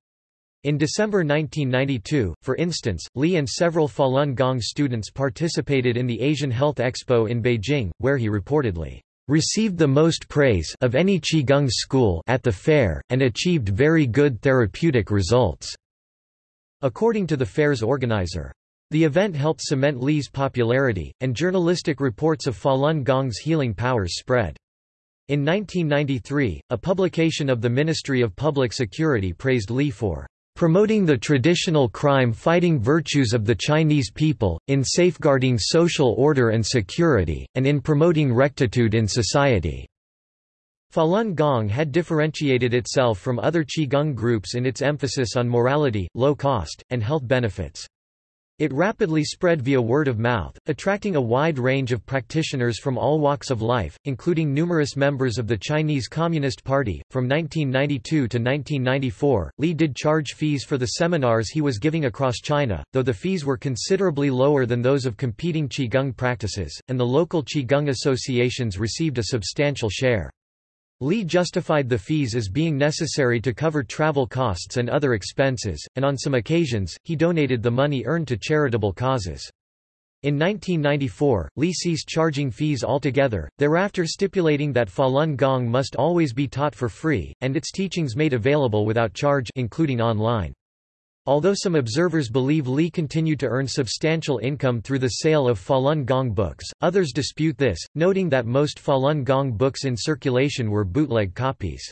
In December 1992, for instance, Li and several Falun Gong students participated in the Asian Health Expo in Beijing, where he reportedly received the most praise of any Qigong school at the fair, and achieved very good therapeutic results." According to the fair's organizer. The event helped cement Li's popularity, and journalistic reports of Falun Gong's healing powers spread. In 1993, a publication of the Ministry of Public Security praised Li for promoting the traditional crime-fighting virtues of the Chinese people, in safeguarding social order and security, and in promoting rectitude in society." Falun Gong had differentiated itself from other Qigong groups in its emphasis on morality, low cost, and health benefits. It rapidly spread via word of mouth, attracting a wide range of practitioners from all walks of life, including numerous members of the Chinese Communist Party. From 1992 to 1994, Li did charge fees for the seminars he was giving across China, though the fees were considerably lower than those of competing Qigong practices, and the local Qigong associations received a substantial share. Li justified the fees as being necessary to cover travel costs and other expenses, and on some occasions, he donated the money earned to charitable causes. In 1994, Li ceased charging fees altogether, thereafter stipulating that Falun Gong must always be taught for free, and its teachings made available without charge including online. Although some observers believe Li continued to earn substantial income through the sale of Falun Gong books, others dispute this, noting that most Falun Gong books in circulation were bootleg copies.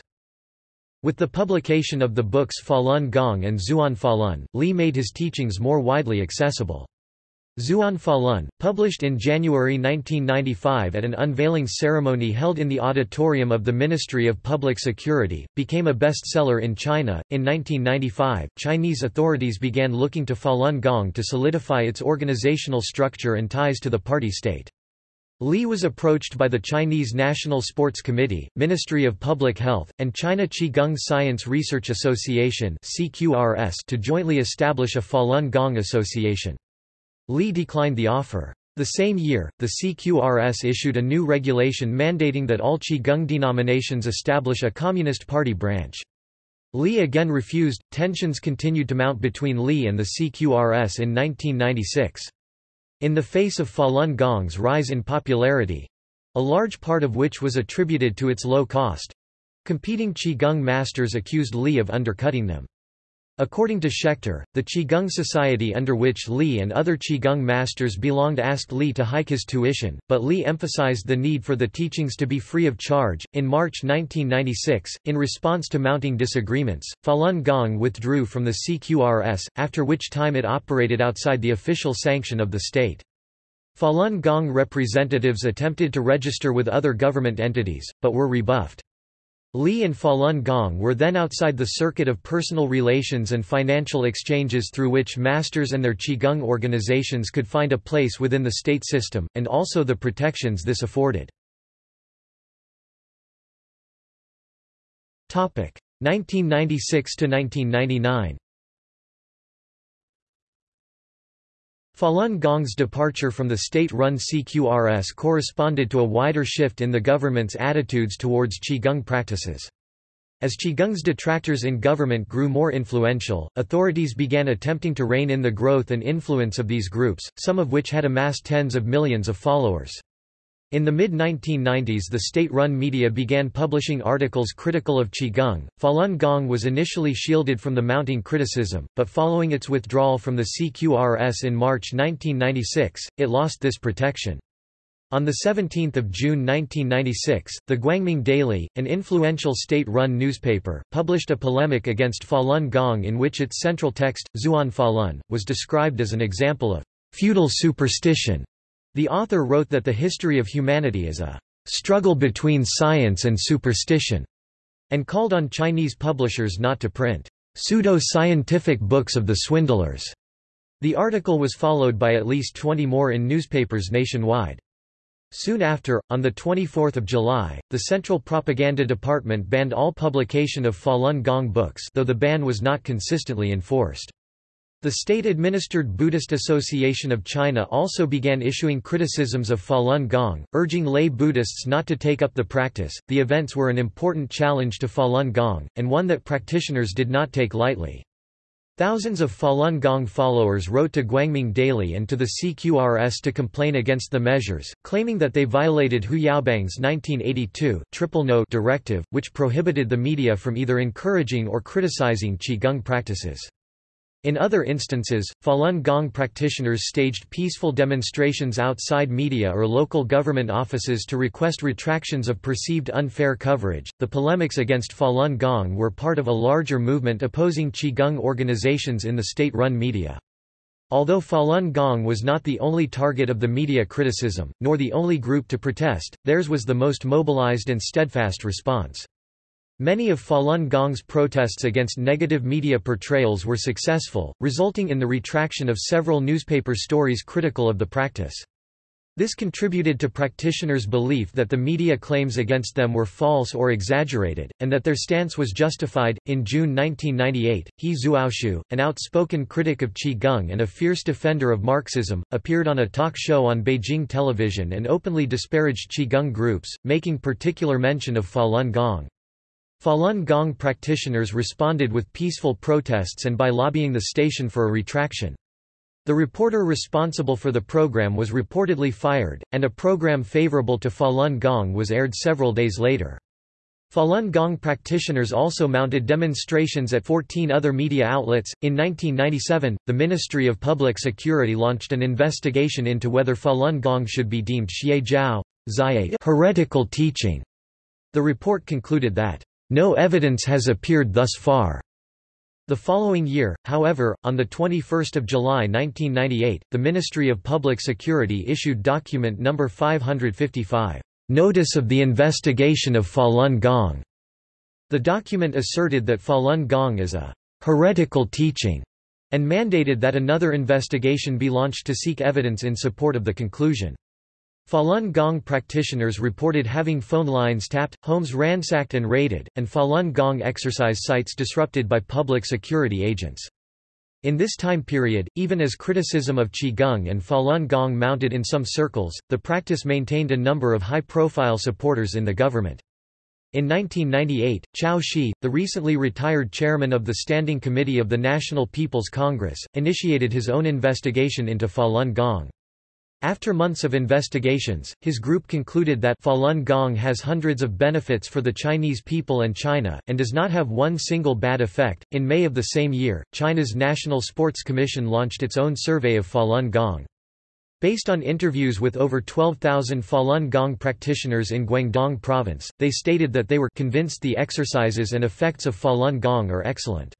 With the publication of the books Falun Gong and Zhuan Falun, Li made his teachings more widely accessible. Zhuan Falun, published in January 1995 at an unveiling ceremony held in the auditorium of the Ministry of Public Security, became a bestseller in China. In 1995, Chinese authorities began looking to Falun Gong to solidify its organizational structure and ties to the party state. Li was approached by the Chinese National Sports Committee, Ministry of Public Health, and China Qigong Science Research Association to jointly establish a Falun Gong Association. Li declined the offer. The same year, the CQRS issued a new regulation mandating that all Qigong denominations establish a Communist Party branch. Li again refused. Tensions continued to mount between Li and the CQRS in 1996. In the face of Falun Gong's rise in popularity a large part of which was attributed to its low cost competing Qigong masters accused Li of undercutting them. According to Schechter, the Qigong Society under which Li and other Qigong masters belonged asked Li to hike his tuition, but Li emphasized the need for the teachings to be free of charge. In March 1996, in response to mounting disagreements, Falun Gong withdrew from the CQRS, after which time it operated outside the official sanction of the state. Falun Gong representatives attempted to register with other government entities, but were rebuffed. Li and Falun Gong were then outside the circuit of personal relations and financial exchanges through which masters and their Qigong organizations could find a place within the state system, and also the protections this afforded. 1996 Falun Gong's departure from the state-run CQRS corresponded to a wider shift in the government's attitudes towards Qigong practices. As Qigong's detractors in government grew more influential, authorities began attempting to rein in the growth and influence of these groups, some of which had amassed tens of millions of followers. In the mid-1990s the state-run media began publishing articles critical of Qigong. Falun Gong was initially shielded from the mounting criticism, but following its withdrawal from the CQRS in March 1996, it lost this protection. On 17 June 1996, the Guangming Daily, an influential state-run newspaper, published a polemic against Falun Gong in which its central text, Zhuan Falun, was described as an example of feudal superstition. The author wrote that the history of humanity is a struggle between science and superstition, and called on Chinese publishers not to print pseudo-scientific books of the swindlers. The article was followed by at least 20 more in newspapers nationwide. Soon after, on 24 July, the Central Propaganda Department banned all publication of Falun Gong books though the ban was not consistently enforced. The state-administered Buddhist Association of China also began issuing criticisms of Falun Gong, urging lay Buddhists not to take up the practice. The events were an important challenge to Falun Gong, and one that practitioners did not take lightly. Thousands of Falun Gong followers wrote to Guangming Daily and to the CQRS to complain against the measures, claiming that they violated Hu Yaobang's 1982 triple no directive, which prohibited the media from either encouraging or criticizing Qigong practices. In other instances, Falun Gong practitioners staged peaceful demonstrations outside media or local government offices to request retractions of perceived unfair coverage. The polemics against Falun Gong were part of a larger movement opposing Qigong organizations in the state run media. Although Falun Gong was not the only target of the media criticism, nor the only group to protest, theirs was the most mobilized and steadfast response. Many of Falun Gong's protests against negative media portrayals were successful, resulting in the retraction of several newspaper stories critical of the practice. This contributed to practitioners' belief that the media claims against them were false or exaggerated, and that their stance was justified. In June 1998, He Zuoxiu, an outspoken critic of Qigong and a fierce defender of Marxism, appeared on a talk show on Beijing television and openly disparaged Qigong groups, making particular mention of Falun Gong. Falun Gong practitioners responded with peaceful protests and by lobbying the station for a retraction. The reporter responsible for the program was reportedly fired, and a program favorable to Falun Gong was aired several days later. Falun Gong practitioners also mounted demonstrations at 14 other media outlets. In 1997, the Ministry of Public Security launched an investigation into whether Falun Gong should be deemed Xie heretical teaching. The report concluded that no evidence has appeared thus far. The following year, however, on 21 July 1998, the Ministry of Public Security issued document No. 555, Notice of the Investigation of Falun Gong. The document asserted that Falun Gong is a heretical teaching and mandated that another investigation be launched to seek evidence in support of the conclusion. Falun Gong practitioners reported having phone lines tapped, homes ransacked and raided, and Falun Gong exercise sites disrupted by public security agents. In this time period, even as criticism of Qigong and Falun Gong mounted in some circles, the practice maintained a number of high-profile supporters in the government. In 1998, Qiao Shi, the recently retired chairman of the Standing Committee of the National People's Congress, initiated his own investigation into Falun Gong. After months of investigations, his group concluded that Falun Gong has hundreds of benefits for the Chinese people and China, and does not have one single bad effect. In May of the same year, China's National Sports Commission launched its own survey of Falun Gong. Based on interviews with over 12,000 Falun Gong practitioners in Guangdong province, they stated that they were convinced the exercises and effects of Falun Gong are excellent.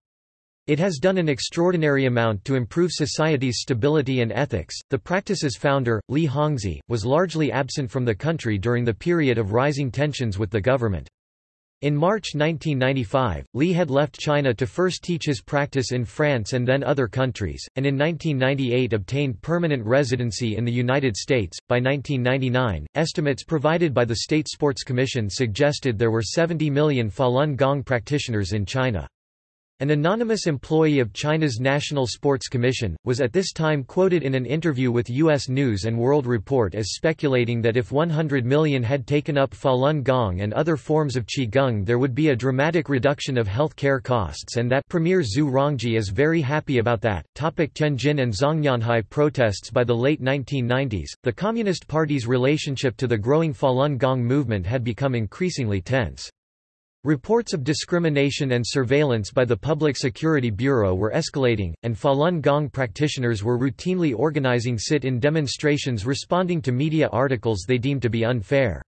It has done an extraordinary amount to improve society's stability and ethics. The practice's founder, Li Hongzhi, was largely absent from the country during the period of rising tensions with the government. In March 1995, Li had left China to first teach his practice in France and then other countries, and in 1998 obtained permanent residency in the United States. By 1999, estimates provided by the State Sports Commission suggested there were 70 million Falun Gong practitioners in China. An anonymous employee of China's National Sports Commission, was at this time quoted in an interview with U.S. News & World Report as speculating that if 100 million had taken up Falun Gong and other forms of Qigong there would be a dramatic reduction of health care costs and that Premier Zhu Rongji is very happy about that. Topic Tianjin and Zhongnanhai protests By the late 1990s, the Communist Party's relationship to the growing Falun Gong movement had become increasingly tense. Reports of discrimination and surveillance by the Public Security Bureau were escalating, and Falun Gong practitioners were routinely organizing sit-in demonstrations responding to media articles they deemed to be unfair.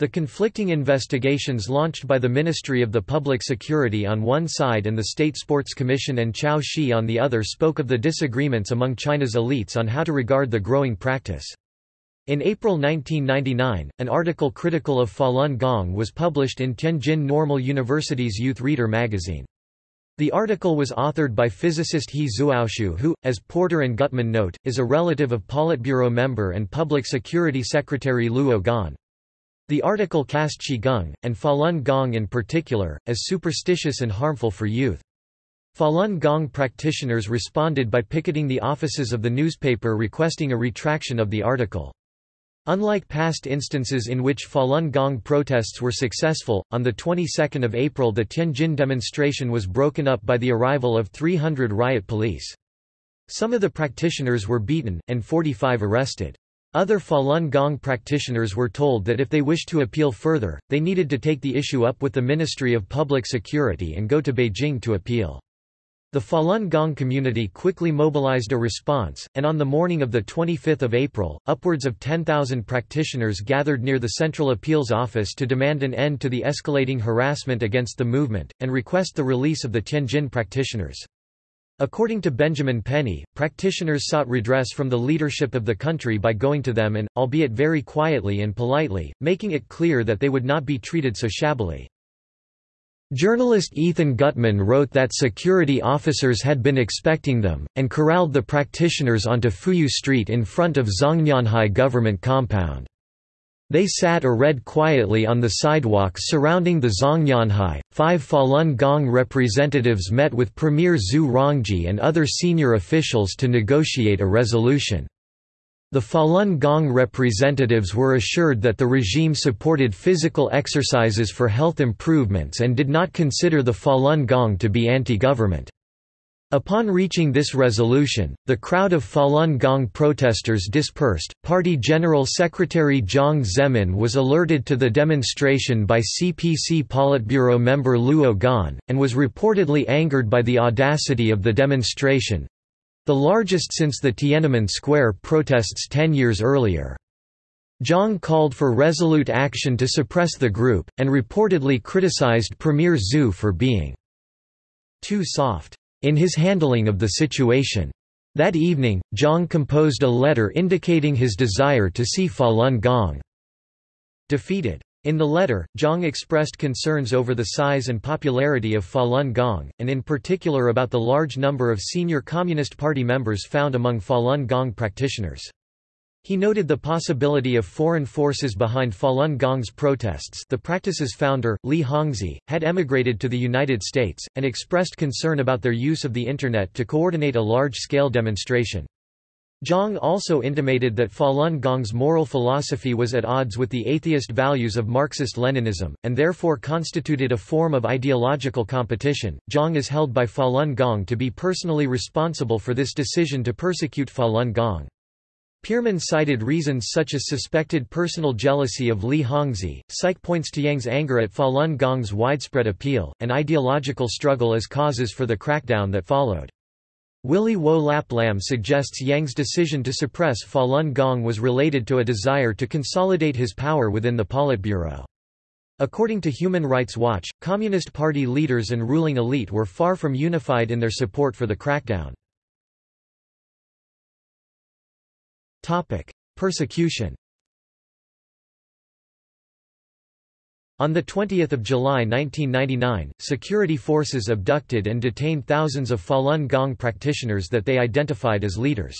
The conflicting investigations launched by the Ministry of the Public Security on one side and the State Sports Commission and Qiao Shi on the other spoke of the disagreements among China's elites on how to regard the growing practice. In April 1999, an article critical of Falun Gong was published in Tianjin Normal University's Youth Reader magazine. The article was authored by physicist He Zuoxiu who, as Porter and Gutmann note, is a relative of Politburo member and Public Security Secretary Luo Gan. The article cast Qigong, and Falun Gong in particular, as superstitious and harmful for youth. Falun Gong practitioners responded by picketing the offices of the newspaper requesting a retraction of the article. Unlike past instances in which Falun Gong protests were successful, on the 22nd of April the Tianjin demonstration was broken up by the arrival of 300 riot police. Some of the practitioners were beaten, and 45 arrested. Other Falun Gong practitioners were told that if they wished to appeal further, they needed to take the issue up with the Ministry of Public Security and go to Beijing to appeal. The Falun Gong community quickly mobilized a response, and on the morning of 25 April, upwards of 10,000 practitioners gathered near the Central Appeals Office to demand an end to the escalating harassment against the movement, and request the release of the Tianjin practitioners. According to Benjamin Penny, practitioners sought redress from the leadership of the country by going to them and, albeit very quietly and politely, making it clear that they would not be treated so shabbily. Journalist Ethan Gutmann wrote that security officers had been expecting them, and corralled the practitioners onto Fuyou Street in front of Zhongnanhai government compound. They sat or read quietly on the sidewalks surrounding the Zhongnanhai. Five Falun Gong representatives met with Premier Zhu Rongji and other senior officials to negotiate a resolution. The Falun Gong representatives were assured that the regime supported physical exercises for health improvements and did not consider the Falun Gong to be anti-government. Upon reaching this resolution, the crowd of Falun Gong protesters dispersed. Party General Secretary Jiang Zemin was alerted to the demonstration by CPC Politburo member Luo Gan, and was reportedly angered by the audacity of the demonstration, the largest since the Tiananmen Square protests ten years earlier. Jiang called for resolute action to suppress the group, and reportedly criticized Premier Zhu for being too soft in his handling of the situation. That evening, Jiang composed a letter indicating his desire to see Falun Gong defeated. In the letter, Jiang expressed concerns over the size and popularity of Falun Gong, and in particular about the large number of senior Communist Party members found among Falun Gong practitioners. He noted the possibility of foreign forces behind Falun Gong's protests the practice's founder, Li Hongzhi, had emigrated to the United States, and expressed concern about their use of the Internet to coordinate a large-scale demonstration. Jiang also intimated that Falun Gong's moral philosophy was at odds with the atheist values of Marxist-Leninism, and therefore constituted a form of ideological competition. Jiang is held by Falun Gong to be personally responsible for this decision to persecute Falun Gong. Peerman cited reasons such as suspected personal jealousy of Li Hongzhi, Saich points to Jiang's anger at Falun Gong's widespread appeal, and ideological struggle as causes for the crackdown that followed. Willy Wo Lap Lam suggests Jiang's decision to suppress Falun Gong was related to a desire to consolidate his power within the Politburo. According to Human Rights Watch, Communist Party leaders and ruling elite were far from unified in their support for the crackdown. Persecution On 20 July 1999, security forces abducted and detained thousands of Falun Gong practitioners that they identified as leaders.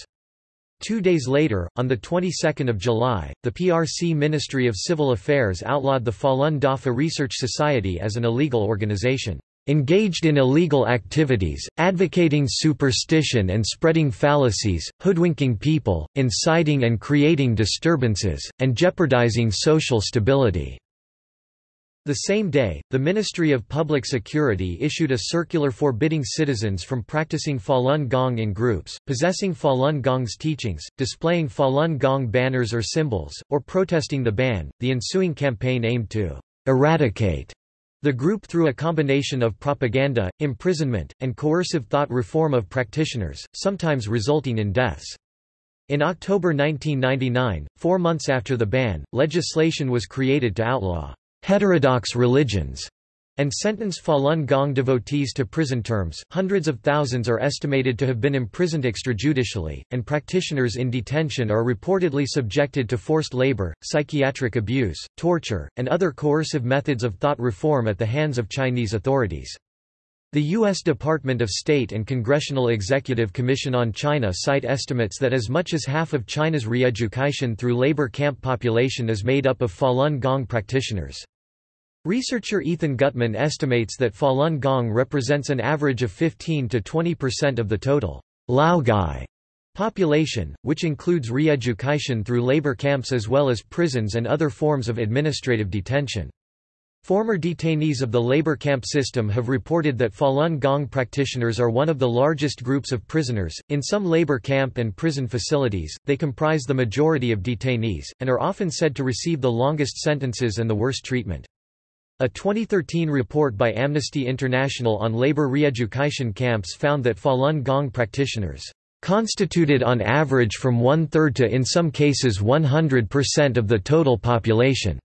Two days later, on the 22nd of July, the PRC Ministry of Civil Affairs outlawed the Falun Dafa Research Society as an illegal organization. engaged in illegal activities, advocating superstition and spreading fallacies, hoodwinking people, inciting and creating disturbances, and jeopardizing social stability." The same day, the Ministry of Public Security issued a circular forbidding citizens from practicing Falun Gong in groups, possessing Falun Gong's teachings, displaying Falun Gong banners or symbols, or protesting the ban. The ensuing campaign aimed to eradicate the group through a combination of propaganda, imprisonment, and coercive thought reform of practitioners, sometimes resulting in deaths. In October 1999, four months after the ban, legislation was created to outlaw heterodox religions and sentence Falun Gong devotees to prison terms. Hundreds of thousands are estimated to have been imprisoned extrajudicially, and practitioners in detention are reportedly subjected to forced labor, psychiatric abuse, torture, and other coercive methods of thought reform at the hands of Chinese authorities. The U.S. Department of State and Congressional Executive Commission on China cite estimates that as much as half of China's re-education through labor camp population is made up of Falun Gong practitioners. Researcher Ethan Gutmann estimates that Falun Gong represents an average of 15 to 20% of the total Laogai population, which includes re-education through labor camps as well as prisons and other forms of administrative detention. Former detainees of the labor camp system have reported that Falun Gong practitioners are one of the largest groups of prisoners. In some labor camp and prison facilities, they comprise the majority of detainees, and are often said to receive the longest sentences and the worst treatment. A 2013 report by Amnesty International on labor re-education camps found that Falun Gong practitioners constituted on average from one-third to in some cases 100% of the total population.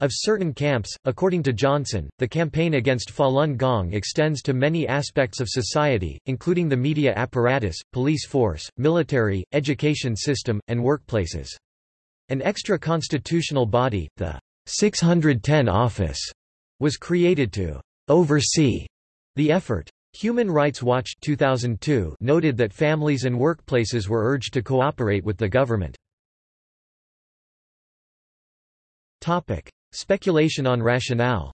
Of certain camps, according to Johnson, the campaign against Falun Gong extends to many aspects of society, including the media apparatus, police force, military, education system, and workplaces. An extra-constitutional body, the 610 office was created to oversee the effort. Human Rights Watch 2002 noted that families and workplaces were urged to cooperate with the government. Topic: Speculation on rationale.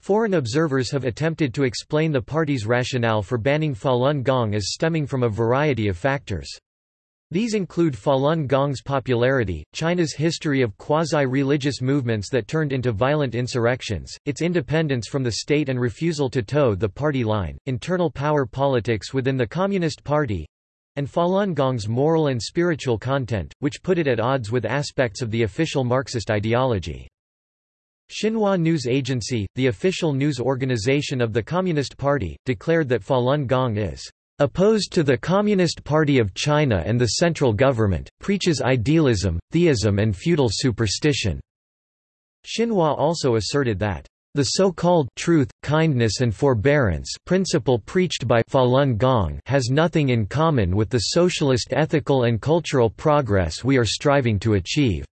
Foreign observers have attempted to explain the party's rationale for banning Falun Gong as stemming from a variety of factors. These include Falun Gong's popularity, China's history of quasi-religious movements that turned into violent insurrections, its independence from the state and refusal to toe the party line, internal power politics within the Communist Party, and Falun Gong's moral and spiritual content, which put it at odds with aspects of the official Marxist ideology. Xinhua News Agency, the official news organization of the Communist Party, declared that Falun Gong is Opposed to the Communist Party of China and the central government, preaches idealism, theism and feudal superstition." Xinhua also asserted that, "...the so-called truth, kindness and forbearance principle preached by Falun Gong has nothing in common with the socialist ethical and cultural progress we are striving to achieve."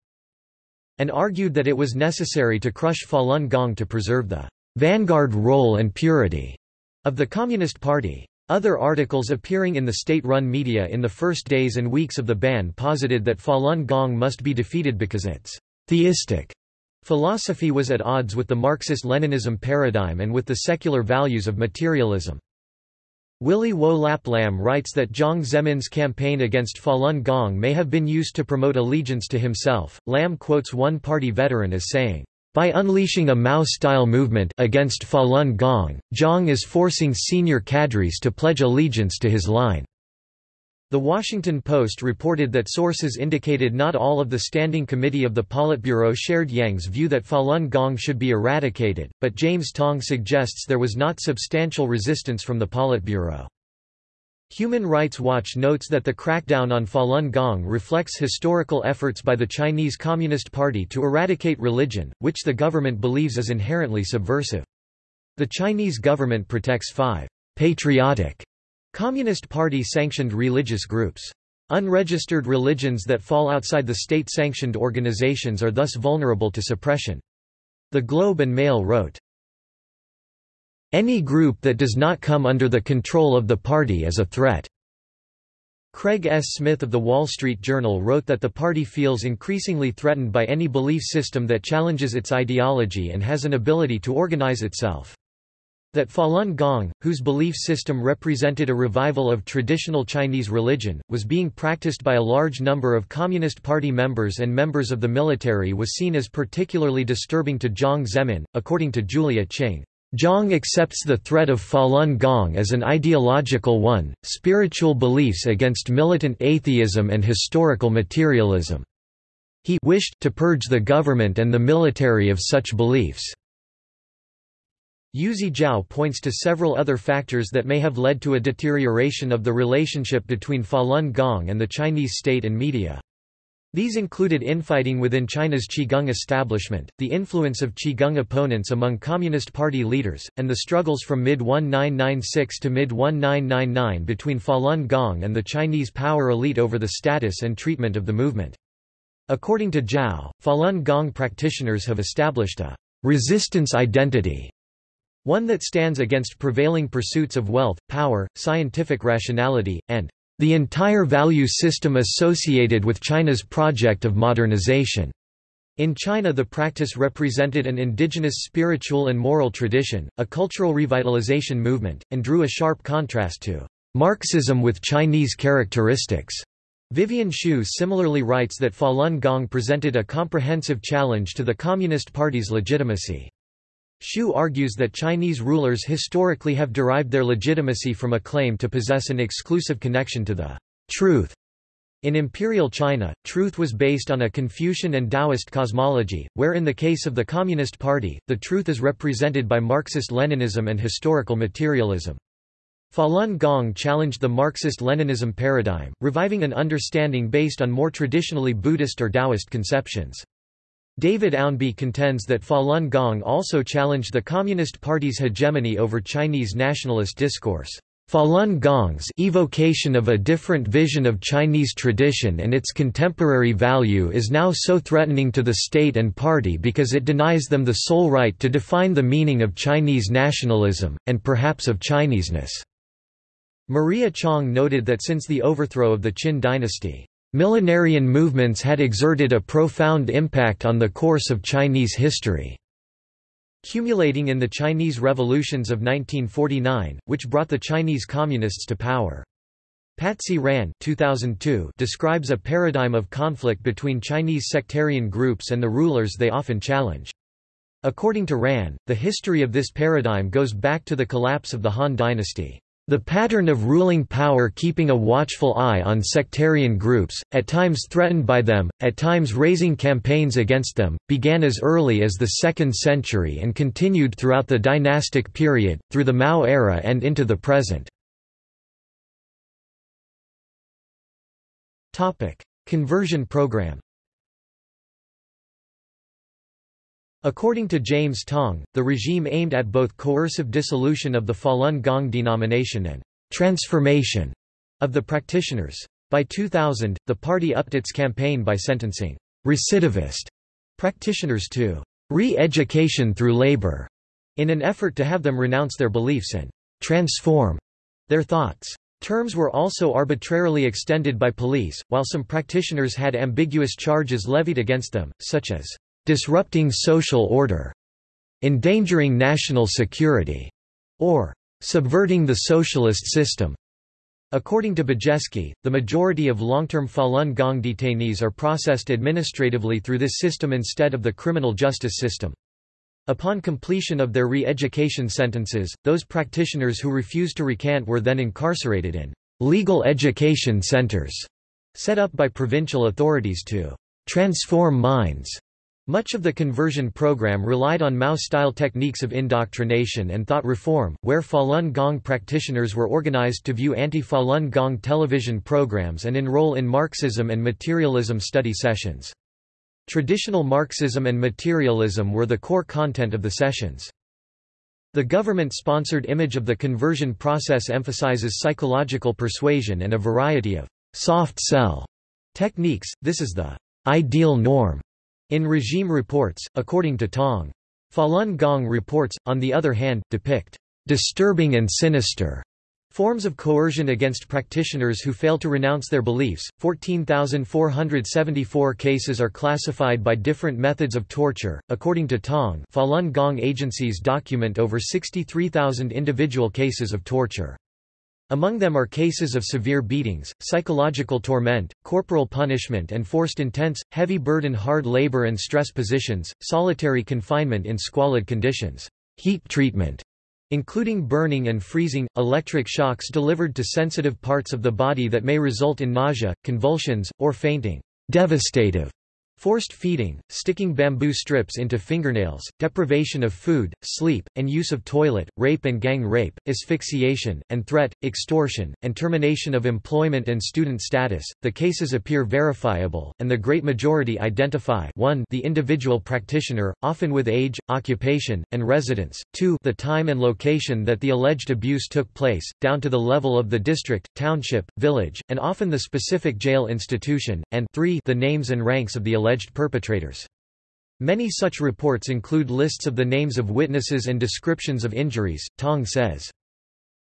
and argued that it was necessary to crush Falun Gong to preserve the vanguard role and purity of the Communist Party. Other articles appearing in the state-run media in the first days and weeks of the ban posited that Falun Gong must be defeated because its theistic philosophy was at odds with the Marxist-Leninism paradigm and with the secular values of materialism. Willy Wo Lap Lam writes that Jiang Zemin's campaign against Falun Gong may have been used to promote allegiance to himself. Lam quotes one party veteran as saying, by unleashing a Mao-style movement against Falun Gong, Jiang is forcing senior cadres to pledge allegiance to his line. The Washington Post reported that sources indicated not all of the Standing Committee of the Politburo shared Jiang's view that Falun Gong should be eradicated, but James Tong suggests there was not substantial resistance from the Politburo. Human Rights Watch notes that the crackdown on Falun Gong reflects historical efforts by the Chinese Communist Party to eradicate religion, which the government believes is inherently subversive. The Chinese government protects five patriotic Communist Party-sanctioned religious groups. Unregistered religions that fall outside the state-sanctioned organizations are thus vulnerable to suppression. The Globe and Mail wrote, any group that does not come under the control of the party is a threat. Craig S. Smith of The Wall Street Journal wrote that the party feels increasingly threatened by any belief system that challenges its ideology and has an ability to organize itself. That Falun Gong, whose belief system represented a revival of traditional Chinese religion, was being practiced by a large number of Communist Party members and members of the military was seen as particularly disturbing to Jiang Zemin, according to Julia Ching. Jiang accepts the threat of Falun Gong as an ideological one, spiritual beliefs against militant atheism and historical materialism. He wished to purge the government and the military of such beliefs. Yuezhi Zhao points to several other factors that may have led to a deterioration of the relationship between Falun Gong and the Chinese state and media. These included infighting within China's Qigong establishment, the influence of Qigong opponents among Communist Party leaders, and the struggles from mid-1996 to mid-1999 between Falun Gong and the Chinese power elite over the status and treatment of the movement. According to Zhao, Falun Gong practitioners have established a resistance identity, one that stands against prevailing pursuits of wealth, power, scientific rationality, and the entire value system associated with China's project of modernization. In China the practice represented an indigenous spiritual and moral tradition, a cultural revitalization movement, and drew a sharp contrast to Marxism with Chinese characteristics. Vivienne Shue similarly writes that Falun Gong presented a comprehensive challenge to the Communist Party's legitimacy. Shue argues that Chinese rulers historically have derived their legitimacy from a claim to possess an exclusive connection to the truth. In imperial China, truth was based on a Confucian and Taoist cosmology, where in the case of the Communist Party, the truth is represented by Marxist-Leninism and historical materialism. Falun Gong challenged the Marxist-Leninism paradigm, reviving an understanding based on more traditionally Buddhist or Taoist conceptions. David Ownby contends that Falun Gong also challenged the Communist Party's hegemony over Chinese nationalist discourse. Falun Gong's evocation of a different vision of Chinese tradition and its contemporary value is now so threatening to the state and party because it denies them the sole right to define the meaning of Chinese nationalism, and perhaps of Chineseness. Maria Chang noted that since the overthrow of the Qin dynasty, Millenarian movements had exerted a profound impact on the course of Chinese history. Cumulating in the Chinese revolutions of 1949, which brought the Chinese Communists to power. Patsy Rahn 2002 describes a paradigm of conflict between Chinese sectarian groups and the rulers they often challenge. According to Rahn, the history of this paradigm goes back to the collapse of the Han dynasty. The pattern of ruling power keeping a watchful eye on sectarian groups, at times threatened by them, at times raising campaigns against them, began as early as the 2nd century and continued throughout the dynastic period, through the Mao era and into the present. Conversion program According to James Tong, the regime aimed at both coercive dissolution of the Falun Gong denomination and transformation of the practitioners. By 2000, the party upped its campaign by sentencing recidivist practitioners to re-education through labor in an effort to have them renounce their beliefs and transform their thoughts. Terms were also arbitrarily extended by police, while some practitioners had ambiguous charges levied against them, such as disrupting social order, endangering national security, or subverting the socialist system. According to Bejesky, the majority of long-term Falun Gong detainees are processed administratively through this system instead of the criminal justice system. Upon completion of their re-education sentences, those practitioners who refused to recant were then incarcerated in legal education centers set up by provincial authorities to transform minds much of the conversion program relied on Mao-style techniques of indoctrination and thought reform, where Falun Gong practitioners were organized to view anti-Falun Gong television programs and enroll in Marxism and materialism study sessions. Traditional Marxism and materialism were the core content of the sessions. The government-sponsored image of the conversion process emphasizes psychological persuasion and a variety of soft sell techniques, this is the ideal norm in regime reports, according to Tong. Falun Gong reports, on the other hand, depict disturbing and sinister Forms of coercion against practitioners who fail to renounce their beliefs. 14,474 cases are classified by different methods of torture. According to Tong, Falun Gong agencies document over 63,000 individual cases of torture. Among them are cases of severe beatings, psychological torment, corporal punishment and forced intense, heavy burden hard labor and stress positions, solitary confinement in squalid conditions, heat treatment, including burning and freezing, electric shocks delivered to sensitive parts of the body that may result in nausea, convulsions, or fainting. Devastative Forced feeding, sticking bamboo strips into fingernails, deprivation of food, sleep, and use of toilet, rape and gang rape, asphyxiation, and threat, extortion, and termination of employment and student status. The cases appear verifiable, and the great majority identify 1 the individual practitioner, often with age, occupation, and residence, 2 the time and location that the alleged abuse took place, down to the level of the district, township, village, and often the specific jail institution, and 3 the names and ranks of the alleged alleged perpetrators. Many such reports include lists of the names of witnesses and descriptions of injuries, Tong says.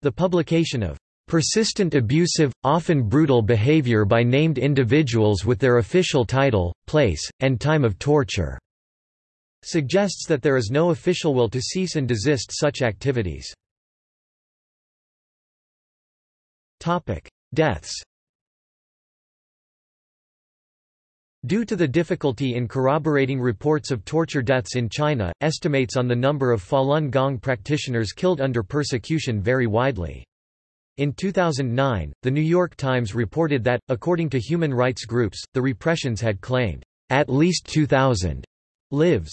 The publication of persistent abusive, often brutal behavior by named individuals with their official title, place, and time of torture suggests that there is no official will to cease and desist such activities. Deaths Due to the difficulty in corroborating reports of torture deaths in China, estimates on the number of Falun Gong practitioners killed under persecution vary widely. In 2009, The New York Times reported that, according to human rights groups, the repressions had claimed, "...at least 2,000 lives."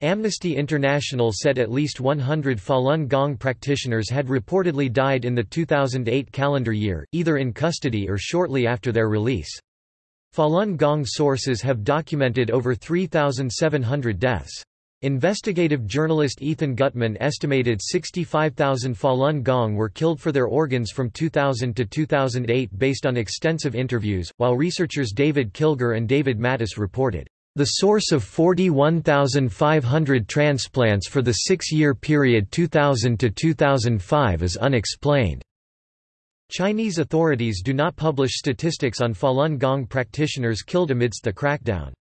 Amnesty International said at least 100 Falun Gong practitioners had reportedly died in the 2008 calendar year, either in custody or shortly after their release. Falun Gong sources have documented over 3,700 deaths. Investigative journalist Ethan Gutmann estimated 65,000 Falun Gong were killed for their organs from 2000 to 2008 based on extensive interviews, while researchers David Kilgour and David Matas reported, "...the source of 41,500 transplants for the six-year period 2000 to 2005 is unexplained." Chinese authorities do not publish statistics on Falun Gong practitioners killed amidst the crackdown.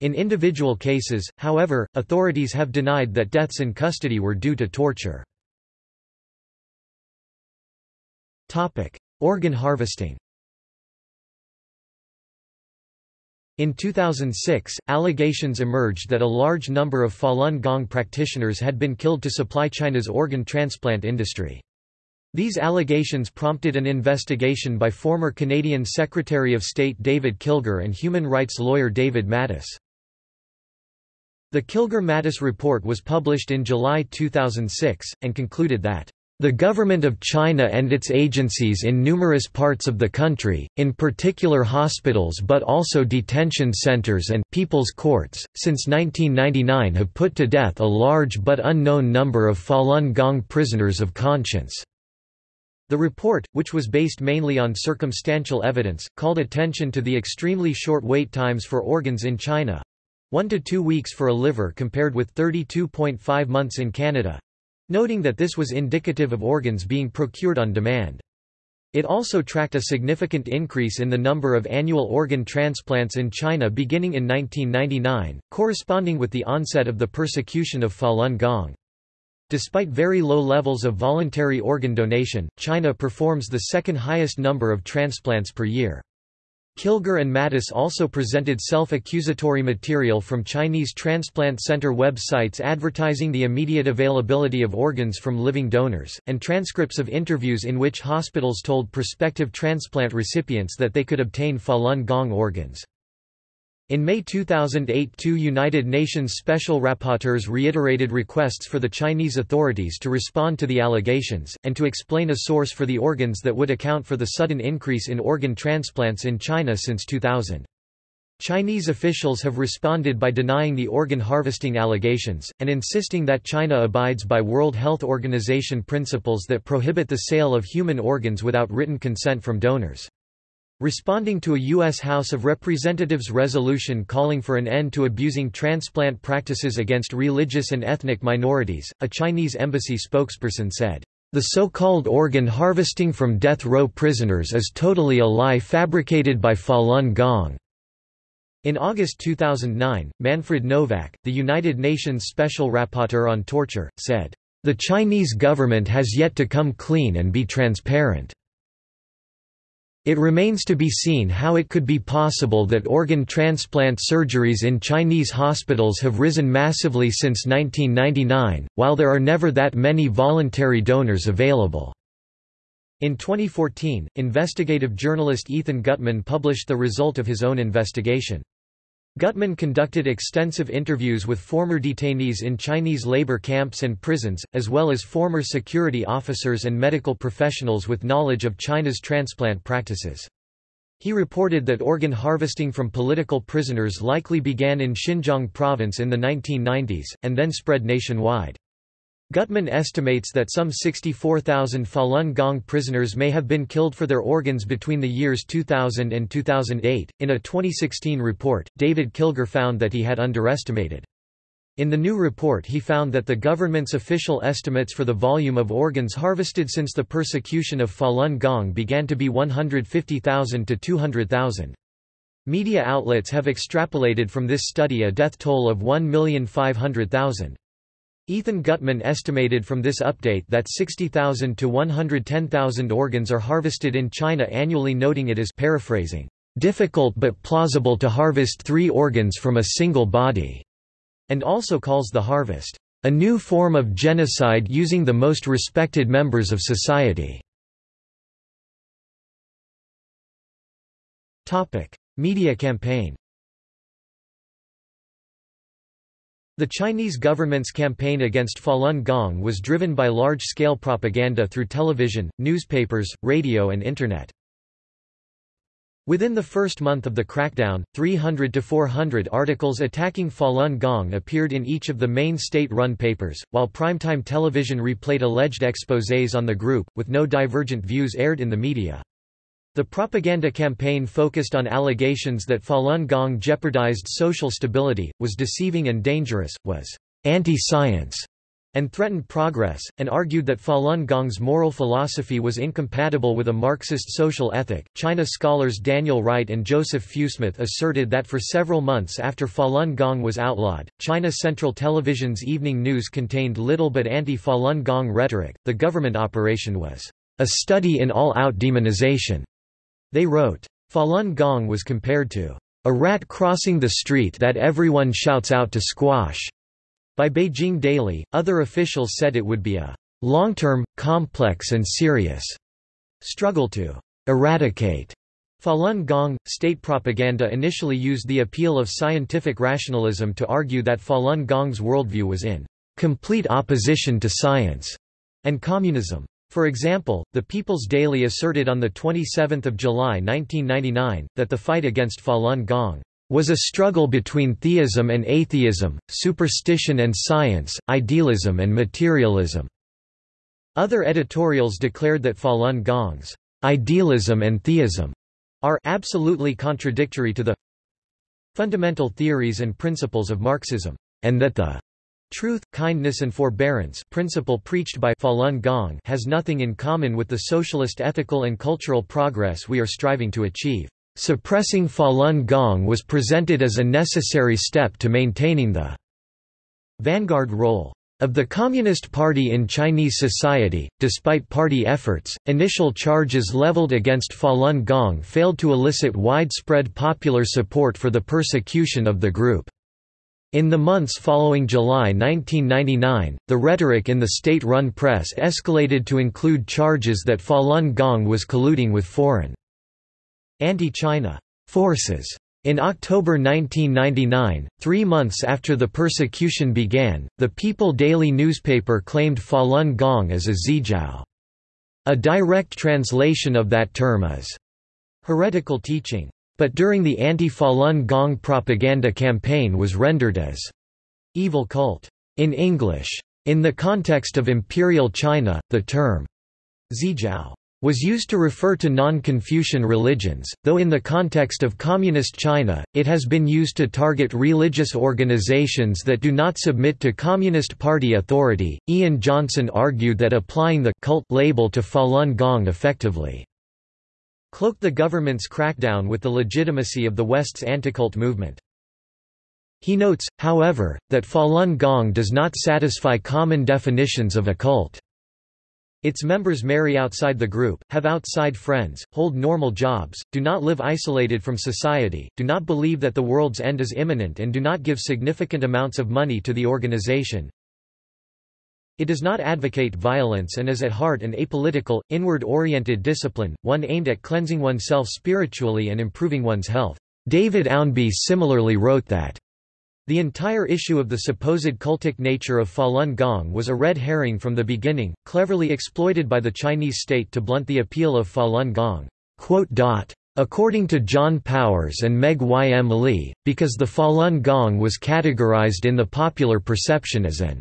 In individual cases, however, authorities have denied that deaths in custody were due to torture. Organ harvesting In 2006, allegations emerged that a large number of Falun Gong practitioners had been killed to supply China's organ transplant industry. These allegations prompted an investigation by former Canadian Secretary of State David Kilgour and human rights lawyer David Matas. The Kilgour-Matas report was published in July 2006, and concluded that the government of China and its agencies in numerous parts of the country, in particular hospitals but also detention centers and people's courts, since 1999 have put to death a large but unknown number of Falun Gong prisoners of conscience. The report, which was based mainly on circumstantial evidence, called attention to the extremely short wait times for organs in China 1 to 2 weeks for a liver compared with 32.5 months in Canada noting that this was indicative of organs being procured on demand. It also tracked a significant increase in the number of annual organ transplants in China beginning in 1999, corresponding with the onset of the persecution of Falun Gong. Despite very low levels of voluntary organ donation, China performs the second highest number of transplants per year. Kilgour and Matas also presented self-accusatory material from Chinese transplant center websites advertising the immediate availability of organs from living donors, and transcripts of interviews in which hospitals told prospective transplant recipients that they could obtain Falun Gong organs. In May 2008 two United Nations Special Rapporteurs reiterated requests for the Chinese authorities to respond to the allegations, and to explain a source for the organs that would account for the sudden increase in organ transplants in China since 2000. Chinese officials have responded by denying the organ harvesting allegations, and insisting that China abides by World Health Organization principles that prohibit the sale of human organs without written consent from donors. Responding to a U.S. House of Representatives resolution calling for an end to abusing transplant practices against religious and ethnic minorities, a Chinese embassy spokesperson said, The so-called organ harvesting from death row prisoners is totally a lie fabricated by Falun Gong. In August 2009, Manfred Nowak, the United Nations Special Rapporteur on Torture, said, "...the Chinese government has yet to come clean and be transparent." It remains to be seen how it could be possible that organ transplant surgeries in Chinese hospitals have risen massively since 1999, while there are never that many voluntary donors available. In 2014, investigative journalist Ethan Gutmann published the result of his own investigation. Gutmann conducted extensive interviews with former detainees in Chinese labor camps and prisons, as well as former security officers and medical professionals with knowledge of China's transplant practices. He reported that organ harvesting from political prisoners likely began in Xinjiang province in the 1990s, and then spread nationwide. Gutmann estimates that some 64,000 Falun Gong prisoners may have been killed for their organs between the years 2000 and 2008. In a 2016 report, David Kilgour found that he had underestimated. In the new report he found that the government's official estimates for the volume of organs harvested since the persecution of Falun Gong began to be 150,000 to 200,000. Media outlets have extrapolated from this study a death toll of 1,500,000. Ethan Gutmann estimated from this update that 60,000 to 110,000 organs are harvested in China annually noting it as paraphrasing, "...difficult but plausible to harvest three organs from a single body", and also calls the harvest, "...a new form of genocide using the most respected members of society". Media campaign The Chinese government's campaign against Falun Gong was driven by large-scale propaganda through television, newspapers, radio and Internet. Within the first month of the crackdown, 300 to 400 articles attacking Falun Gong appeared in each of the main state-run papers, while primetime television replayed alleged exposés on the group, with no divergent views aired in the media. The propaganda campaign focused on allegations that Falun Gong jeopardized social stability, was deceiving and dangerous, was anti-science, and threatened progress, and argued that Falun Gong's moral philosophy was incompatible with a Marxist social ethic. China scholars Daniel Wright and Joseph Fewsmith asserted that for several months after Falun Gong was outlawed, China Central Television's evening news contained little but anti Falun Gong rhetoric. The government operation was a study in all out demonization they wrote, Falun Gong was compared to a rat crossing the street that everyone shouts out to squash. By Beijing Daily, other officials said it would be a long-term, complex and serious struggle to eradicate Falun Gong. State propaganda initially used the appeal of scientific rationalism to argue that Falun Gong's worldview was in complete opposition to science and communism. For example, the People's Daily asserted on 27 July 1999, that the fight against Falun Gong was a struggle between theism and atheism, superstition and science, idealism and materialism. Other editorials declared that Falun Gong's idealism and theism are absolutely contradictory to the fundamental theories and principles of Marxism, and that the Truth, kindness and forbearance principle preached by Falun Gong has nothing in common with the socialist ethical and cultural progress we are striving to achieve. Suppressing Falun Gong was presented as a necessary step to maintaining the vanguard role of the Communist Party in Chinese society. Despite party efforts, initial charges leveled against Falun Gong failed to elicit widespread popular support for the persecution of the group. In the months following July 1999, the rhetoric in the state-run press escalated to include charges that Falun Gong was colluding with foreign anti-China forces. In October 1999, three months after the persecution began, the People Daily newspaper claimed Falun Gong as a xiejiao. A direct translation of that term is heretical teaching. But during the anti-Falun Gong propaganda campaign was rendered as evil cult in English. In the context of Imperial China, the term xiejiao was used to refer to non-Confucian religions, though in the context of Communist China, it has been used to target religious organizations that do not submit to Communist Party authority. Ian Johnson argued that applying the cult label to Falun Gong effectively cloaked the government's crackdown with the legitimacy of the West's anti-cult movement. He notes, however, that Falun Gong does not satisfy common definitions of a cult. Its members marry outside the group, have outside friends, hold normal jobs, do not live isolated from society, do not believe that the world's end is imminent and do not give significant amounts of money to the organization. It does not advocate violence and is at heart an apolitical, inward-oriented discipline, one aimed at cleansing oneself spiritually and improving one's health. David Ownby similarly wrote that the entire issue of the supposed cultic nature of Falun Gong was a red herring from the beginning, cleverly exploited by the Chinese state to blunt the appeal of Falun Gong. According to John Powers and Meg Y. M. Lee, because the Falun Gong was categorized in the popular perception as an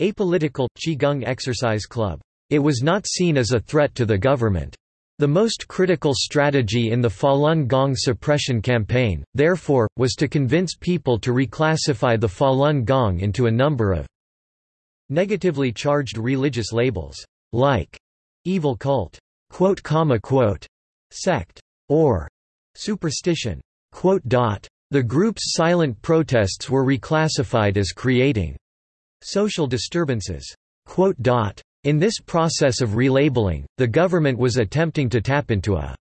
apolitical, Qigong exercise club, it was not seen as a threat to the government. The most critical strategy in the Falun Gong suppression campaign, therefore, was to convince people to reclassify the Falun Gong into a number of negatively charged religious labels, like evil cult, quote, comma, quote, sect, or superstition. Quote, dot. The group's silent protests were reclassified as creating social disturbances. In this process of relabeling, the government was attempting to tap into a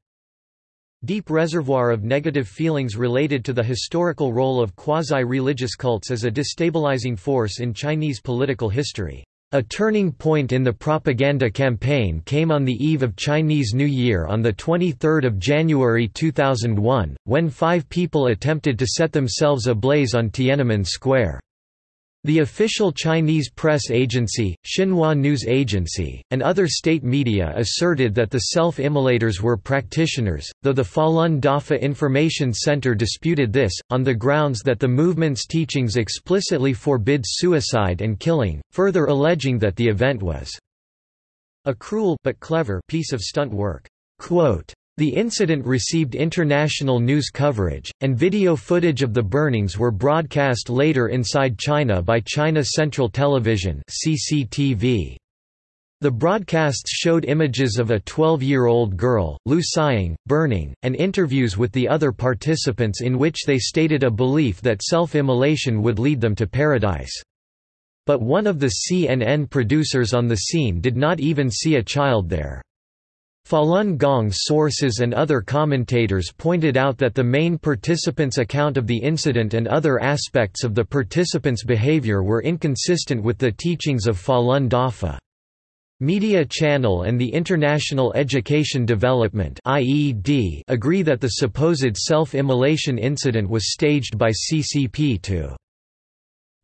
deep reservoir of negative feelings related to the historical role of quasi-religious cults as a destabilizing force in Chinese political history. A turning point in the propaganda campaign came on the eve of Chinese New Year on 23 January 2001, when five people attempted to set themselves ablaze on Tiananmen Square. The official Chinese press agency, Xinhua News Agency, and other state media asserted that the self-immolators were practitioners, though the Falun Dafa Information Center disputed this, on the grounds that the movement's teachings explicitly forbid suicide and killing, further alleging that the event was a cruel but clever piece of stunt work. Quote, the incident received international news coverage, and video footage of the burnings were broadcast later inside China by China Central Television CCTV. The broadcasts showed images of a 12-year-old girl, Lu Xiang, burning, and interviews with the other participants in which they stated a belief that self-immolation would lead them to paradise. But one of the CNN producers on the scene did not even see a child there. Falun Gong sources and other commentators pointed out that the main participants' account of the incident and other aspects of the participants' behavior were inconsistent with the teachings of Falun Dafa. Media Channel and the International Education Development agree that the supposed self-immolation incident was staged by CCP to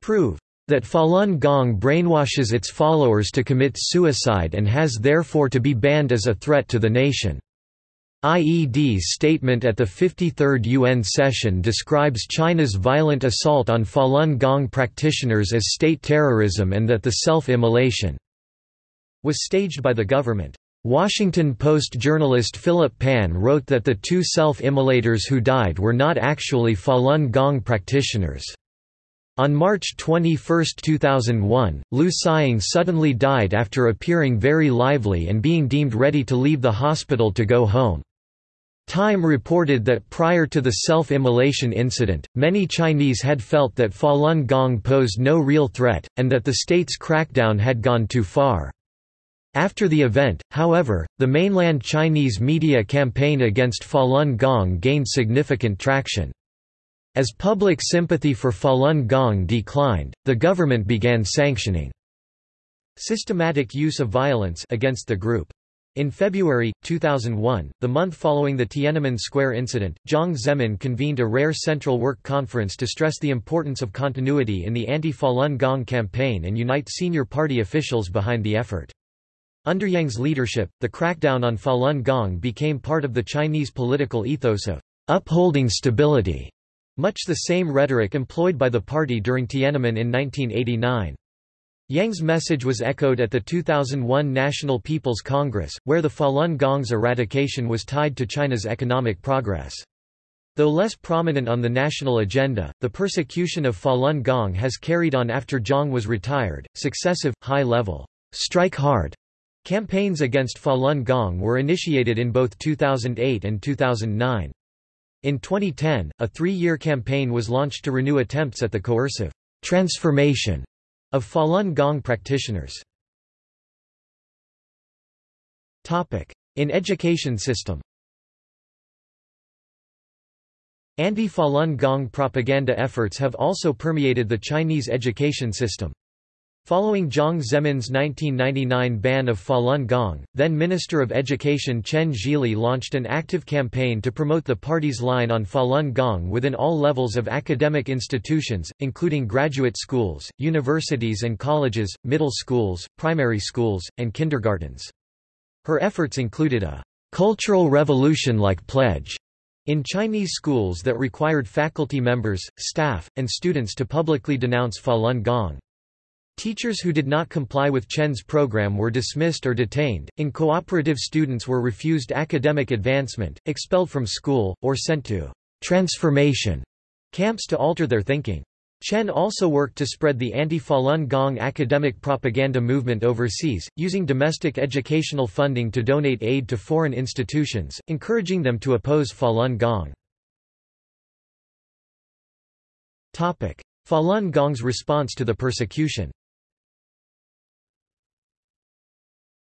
prove that Falun Gong brainwashes its followers to commit suicide and has therefore to be banned as a threat to the nation. IED's statement at the 53rd UN session describes China's violent assault on Falun Gong practitioners as state terrorism and that the self-immolation was staged by the government. Washington Post journalist Philip Pan wrote that the two self-immolators who died were not actually Falun Gong practitioners. On March 21, 2001, Lu Xiang suddenly died after appearing very lively and being deemed ready to leave the hospital to go home. Time reported that prior to the self-immolation incident, many Chinese had felt that Falun Gong posed no real threat, and that the state's crackdown had gone too far. After the event, however, the mainland Chinese media campaign against Falun Gong gained significant traction. As public sympathy for Falun Gong declined, the government began sanctioning systematic use of violence against the group. In February, 2001, the month following the Tiananmen Square incident, Jiang Zemin convened a rare Central Work Conference to stress the importance of continuity in the anti-Falun Gong campaign and unite senior party officials behind the effort. Under Jiang's leadership, the crackdown on Falun Gong became part of the Chinese political ethos of upholding stability much the same rhetoric employed by the party during Tiananmen in 1989. Jiang's message was echoed at the 2001 National People's Congress, where the Falun Gong's eradication was tied to China's economic progress. Though less prominent on the national agenda, the persecution of Falun Gong has carried on after Jiang was retired. Successive, high level, strike hard campaigns against Falun Gong were initiated in both 2008 and 2009. In 2010, a three year campaign was launched to renew attempts at the coercive transformation of Falun Gong practitioners. In education system Anti-Falun Gong propaganda efforts have also permeated the Chinese education system. Following Jiang Zemin's 1999 ban of Falun Gong, then Minister of Education Chen Zhili launched an active campaign to promote the party's line on Falun Gong within all levels of academic institutions, including graduate schools, universities and colleges, middle schools, primary schools, and kindergartens. Her efforts included a cultural revolution-like pledge in Chinese schools that required faculty members, staff, and students to publicly denounce Falun Gong. Teachers who did not comply with Chen's program were dismissed or detained, incooperative students were refused academic advancement, expelled from school, or sent to transformation camps to alter their thinking. Chen also worked to spread the anti-Falun Gong academic propaganda movement overseas, using domestic educational funding to donate aid to foreign institutions, encouraging them to oppose Falun Gong. Falun Gong's response to the persecution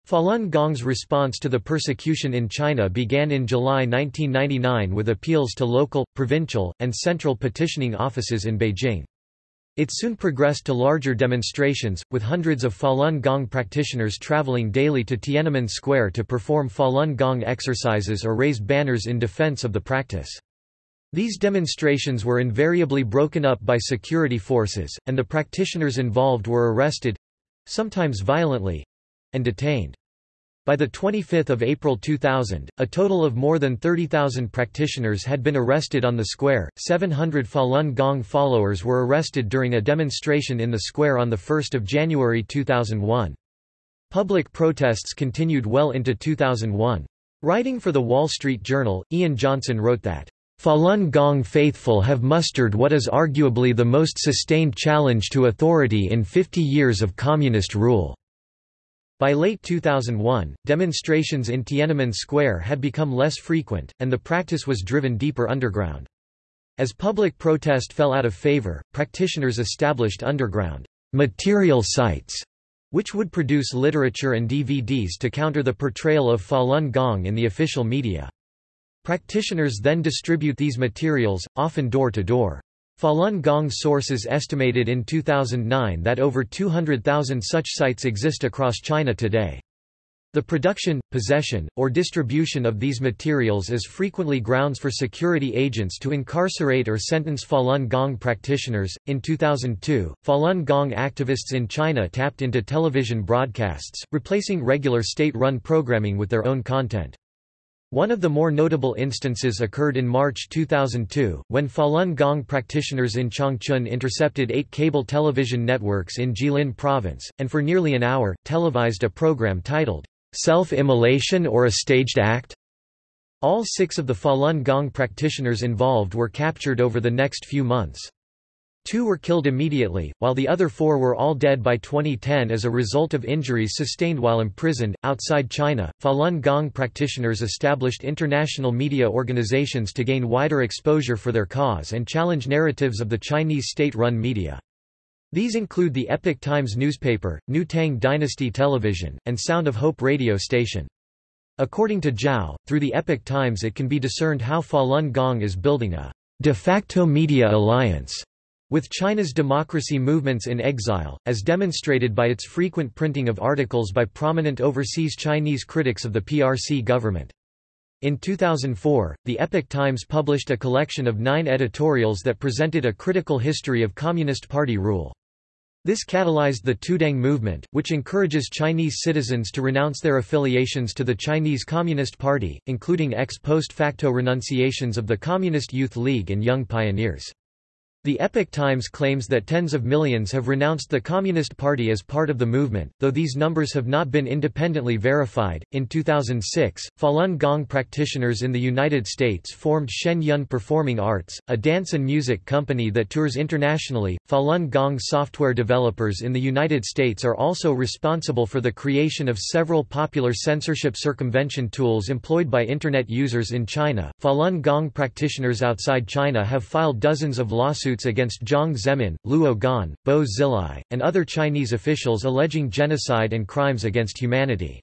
Falun Gong's response to the persecution in China began in July 1999 with appeals to local, provincial, and central petitioning offices in Beijing. It soon progressed to larger demonstrations, with hundreds of Falun Gong practitioners traveling daily to Tiananmen Square to perform Falun Gong exercises or raise banners in defense of the practice. These demonstrations were invariably broken up by security forces, and the practitioners involved were arrested—sometimes violently, and detained. By 25 April 2000, a total of more than 30,000 practitioners had been arrested on the square. 700 Falun Gong followers were arrested during a demonstration in the square on 1 January 2001. Public protests continued well into 2001. Writing for The Wall Street Journal, Ian Johnson wrote that, Falun Gong faithful have mustered what is arguably the most sustained challenge to authority in 50 years of communist rule. By late 2001, demonstrations in Tiananmen Square had become less frequent, and the practice was driven deeper underground. As public protest fell out of favor, practitioners established underground material sites, which would produce literature and DVDs to counter the portrayal of Falun Gong in the official media. Practitioners then distribute these materials, often door to door. Falun Gong sources estimated in 2009 that over 200,000 such sites exist across China today. The production, possession, or distribution of these materials is frequently grounds for security agents to incarcerate or sentence Falun Gong practitioners. In 2002, Falun Gong activists in China tapped into television broadcasts, replacing regular state run programming with their own content. One of the more notable instances occurred in March 2002, when Falun Gong practitioners in Changchun intercepted eight cable television networks in Jilin province, and for nearly an hour, televised a program titled, Self-Immolation or a Staged Act? All six of the Falun Gong practitioners involved were captured over the next few months. Two were killed immediately, while the other four were all dead by 2010 as a result of injuries sustained while imprisoned. Outside China, Falun Gong practitioners established international media organizations to gain wider exposure for their cause and challenge narratives of the Chinese state run media. These include the Epoch Times newspaper, New Tang Dynasty Television, and Sound of Hope radio station. According to Zhao, through the Epoch Times it can be discerned how Falun Gong is building a de facto media alliance with China's democracy movements in exile, as demonstrated by its frequent printing of articles by prominent overseas Chinese critics of the PRC government. In 2004, the Epoch Times published a collection of nine editorials that presented a critical history of Communist Party rule. This catalyzed the Tuidang movement, which encourages Chinese citizens to renounce their affiliations to the Chinese Communist Party, including ex post facto renunciations of the Communist Youth League and Young Pioneers. The Epoch Times claims that tens of millions have renounced the Communist Party as part of the movement, though these numbers have not been independently verified. In 2006, Falun Gong practitioners in the United States formed Shen Yun Performing Arts, a dance and music company that tours internationally. Falun Gong software developers in the United States are also responsible for the creation of several popular censorship circumvention tools employed by Internet users in China. Falun Gong practitioners outside China have filed dozens of lawsuits against Jiang Zemin, Luo Gan, Bo Xilai, and other Chinese officials alleging genocide and crimes against humanity.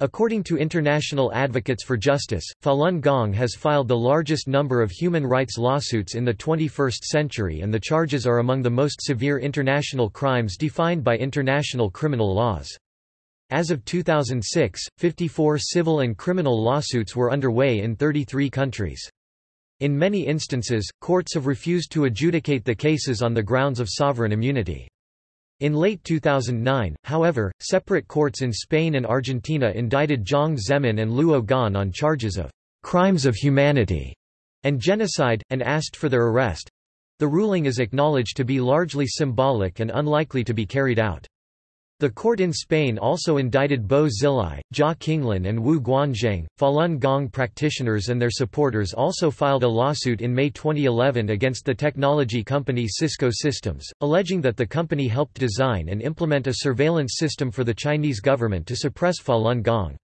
According to International Advocates for Justice, Falun Gong has filed the largest number of human rights lawsuits in the 21st century and the charges are among the most severe international crimes defined by international criminal laws. As of 2006, 54 civil and criminal lawsuits were underway in 33 countries. In many instances, courts have refused to adjudicate the cases on the grounds of sovereign immunity. In late 2009, however, separate courts in Spain and Argentina indicted Jiang Zemin and Luo Gan on charges of crimes of humanity and genocide, and asked for their arrest. The ruling is acknowledged to be largely symbolic and unlikely to be carried out. The court in Spain also indicted Bo Xilai, Jia Qinglin and Wu Guanzheng. Falun Gong practitioners and their supporters also filed a lawsuit in May 2011 against the technology company Cisco Systems, alleging that the company helped design and implement a surveillance system for the Chinese government to suppress Falun Gong.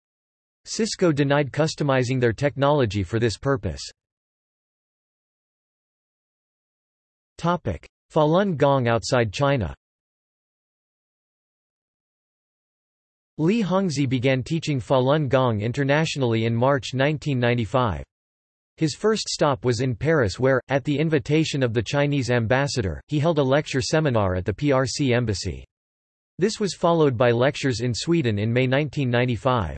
Cisco denied customizing their technology for this purpose. Falun Gong outside China Li Hongzhi began teaching Falun Gong internationally in March 1995. His first stop was in Paris where, at the invitation of the Chinese ambassador, he held a lecture seminar at the PRC embassy. This was followed by lectures in Sweden in May 1995.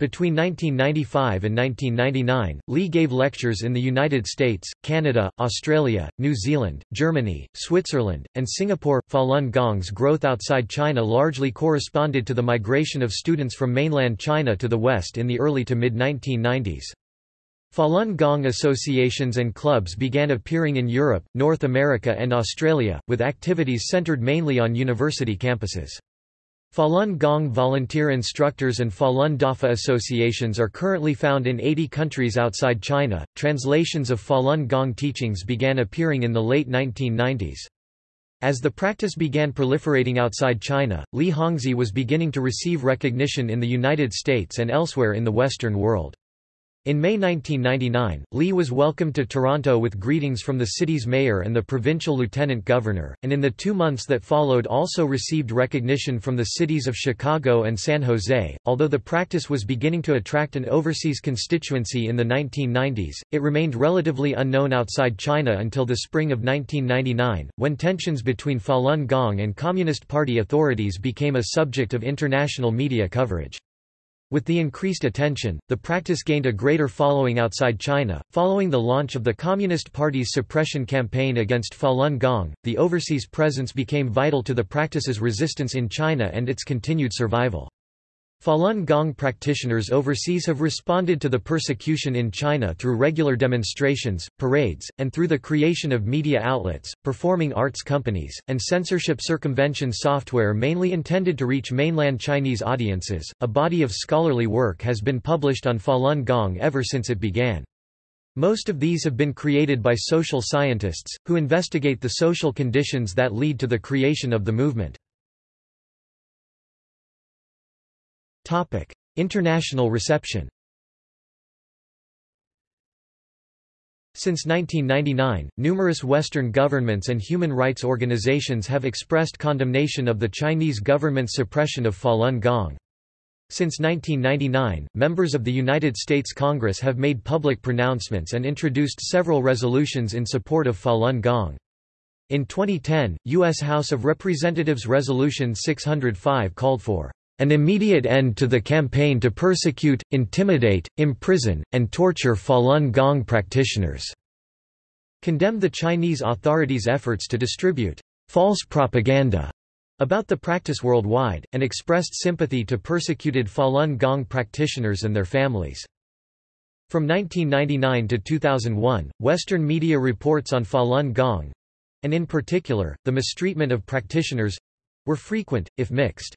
Between 1995 and 1999, Li gave lectures in the United States, Canada, Australia, New Zealand, Germany, Switzerland, and Singapore. Falun Gong's growth outside China largely corresponded to the migration of students from mainland China to the West in the early to mid 1990s. Falun Gong associations and clubs began appearing in Europe, North America, and Australia, with activities centered mainly on university campuses. Falun Gong volunteer instructors and Falun Dafa associations are currently found in 80 countries outside China. Translations of Falun Gong teachings began appearing in the late 1990s. As the practice began proliferating outside China, Li Hongzhi was beginning to receive recognition in the United States and elsewhere in the Western world. In May 1999, Li was welcomed to Toronto with greetings from the city's mayor and the provincial lieutenant governor, and in the two months that followed also received recognition from the cities of Chicago and San Jose. Although the practice was beginning to attract an overseas constituency in the 1990s, it remained relatively unknown outside China until the spring of 1999, when tensions between Falun Gong and Communist Party authorities became a subject of international media coverage. With the increased attention, the practice gained a greater following outside China. Following the launch of the Communist Party's suppression campaign against Falun Gong, the overseas presence became vital to the practice's resistance in China and its continued survival. Falun Gong practitioners overseas have responded to the persecution in China through regular demonstrations, parades, and through the creation of media outlets, performing arts companies, and censorship circumvention software mainly intended to reach mainland Chinese audiences. A body of scholarly work has been published on Falun Gong ever since it began. Most of these have been created by social scientists, who investigate the social conditions that lead to the creation of the movement. Topic: International reception. Since 1999, numerous Western governments and human rights organizations have expressed condemnation of the Chinese government's suppression of Falun Gong. Since 1999, members of the United States Congress have made public pronouncements and introduced several resolutions in support of Falun Gong. In 2010, U.S. House of Representatives Resolution 605 called for an immediate end to the campaign to persecute, intimidate, imprison, and torture Falun Gong practitioners", condemned the Chinese authorities' efforts to distribute false propaganda about the practice worldwide, and expressed sympathy to persecuted Falun Gong practitioners and their families. From 1999 to 2001, Western media reports on Falun Gong, and in particular, the mistreatment of practitioners—were frequent, if mixed.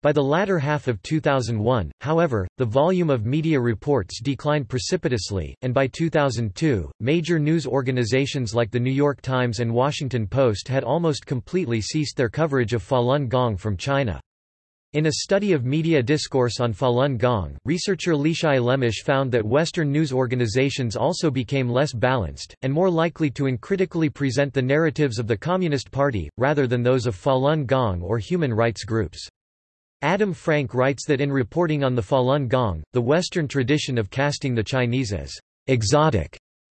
By the latter half of 2001, however, the volume of media reports declined precipitously, and by 2002, major news organizations like The New York Times and Washington Post had almost completely ceased their coverage of Falun Gong from China. In a study of media discourse on Falun Gong, researcher Leeshai Lemish found that Western news organizations also became less balanced, and more likely to uncritically present the narratives of the Communist Party, rather than those of Falun Gong or human rights groups. Adam Frank writes that in reporting on the Falun Gong, the Western tradition of casting the Chinese as exotic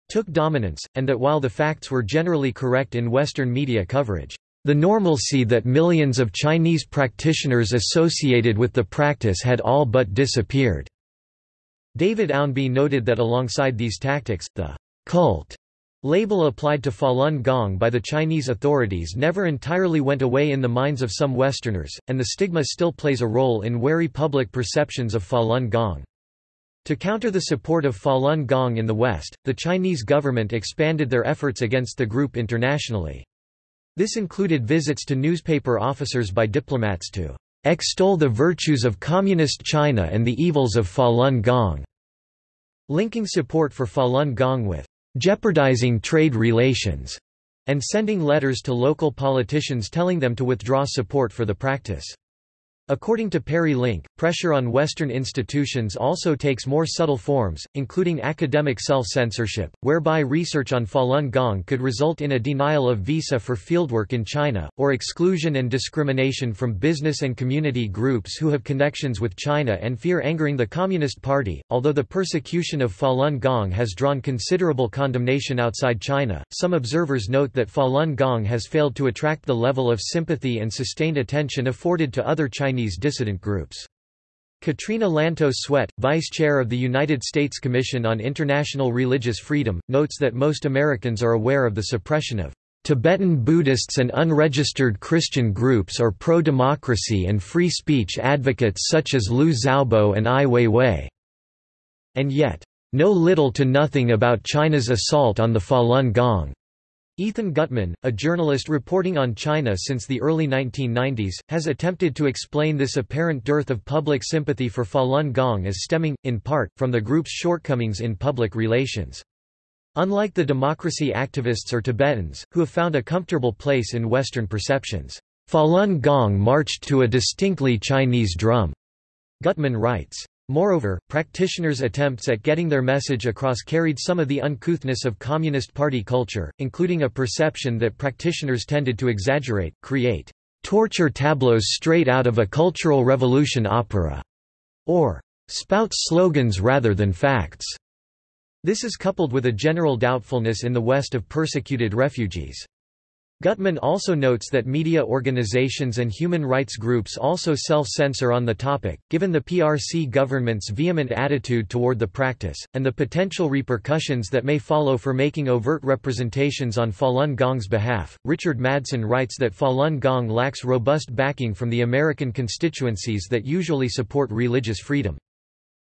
took dominance, and that while the facts were generally correct in Western media coverage, the normalcy that millions of Chinese practitioners associated with the practice had all but disappeared. David Ownby noted that alongside these tactics, the cult Label applied to Falun Gong by the Chinese authorities never entirely went away in the minds of some Westerners, and the stigma still plays a role in wary public perceptions of Falun Gong. To counter the support of Falun Gong in the West, the Chinese government expanded their efforts against the group internationally. This included visits to newspaper officers by diplomats to extol the virtues of Communist China and the evils of Falun Gong, linking support for Falun Gong with jeopardizing trade relations, and sending letters to local politicians telling them to withdraw support for the practice. According to Perry Link, pressure on Western institutions also takes more subtle forms, including academic self-censorship, whereby research on Falun Gong could result in a denial of visa for fieldwork in China, or exclusion and discrimination from business and community groups who have connections with China and fear angering the Communist Party. Although the persecution of Falun Gong has drawn considerable condemnation outside China, some observers note that Falun Gong has failed to attract the level of sympathy and sustained attention afforded to other Chinese Chinese dissident groups. Katrina Lantos Swett, vice chair of the United States Commission on International Religious Freedom, notes that most Americans are aware of the suppression of Tibetan Buddhists and unregistered Christian groups or pro-democracy and free speech advocates such as Liu Xiaobo and Ai Weiwei. And yet, know little to nothing about China's assault on the Falun Gong. Ethan Gutmann, a journalist reporting on China since the early 1990s, has attempted to explain this apparent dearth of public sympathy for Falun Gong as stemming, in part, from the group's shortcomings in public relations. Unlike the democracy activists or Tibetans, who have found a comfortable place in Western perceptions, Falun Gong marched to a distinctly Chinese drum, Gutmann writes. Moreover, practitioners' attempts at getting their message across carried some of the uncouthness of Communist Party culture, including a perception that practitioners tended to exaggerate, create torture tableaus straight out of a Cultural Revolution opera, or spout slogans rather than facts. This is coupled with a general doubtfulness in the West of persecuted refugees. Gutmann also notes that media organizations and human rights groups also self-censor on the topic, given the PRC government's vehement attitude toward the practice, and the potential repercussions that may follow for making overt representations on Falun Gong's behalf. Richard Madsen writes that Falun Gong lacks robust backing from the American constituencies that usually support religious freedom.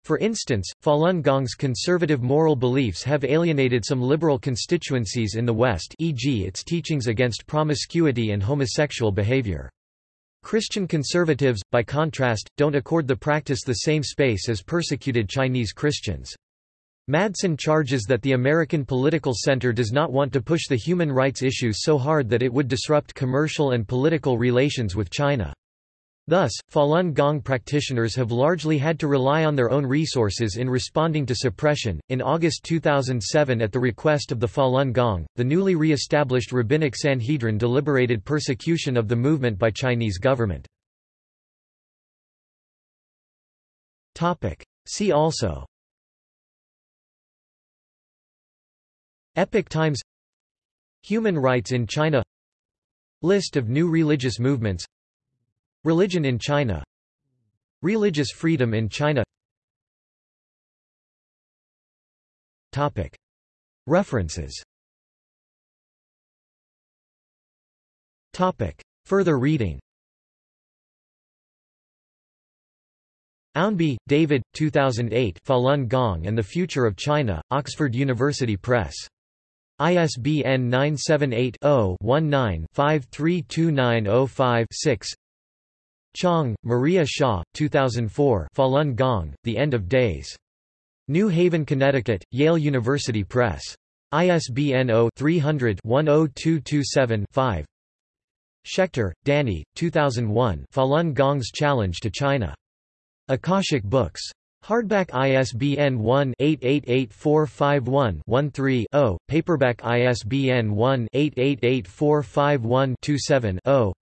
For instance, Falun Gong's conservative moral beliefs have alienated some liberal constituencies in the West e.g. its teachings against promiscuity and homosexual behavior. Christian conservatives, by contrast, don't accord the practice the same space as persecuted Chinese Christians. Madsen charges that the American political center does not want to push the human rights issue so hard that it would disrupt commercial and political relations with China. Thus, Falun Gong practitioners have largely had to rely on their own resources in responding to suppression. In August 2007, at the request of the Falun Gong, the newly re established Rabbinic Sanhedrin deliberated persecution of the movement by Chinese government. See also. Epoch Times. Human rights in China. List of new religious movements Religion in China. Religious freedom in China. References. Further reading. Ownby, David, 2008 Falun Gong and the Future of China, Oxford University Press. ISBN 978-0-19-532905-6 Chang, Maria Hsia, 2004 Falun Gong, The End of Days. New Haven, Connecticut, Yale University Press. ISBN 0-300-10227-5 Schechter, Danny, 2001 Falun Gong's Challenge to China. Akashic Books. Hardback ISBN 1-888451-13-0, paperback ISBN 1-888451-27-0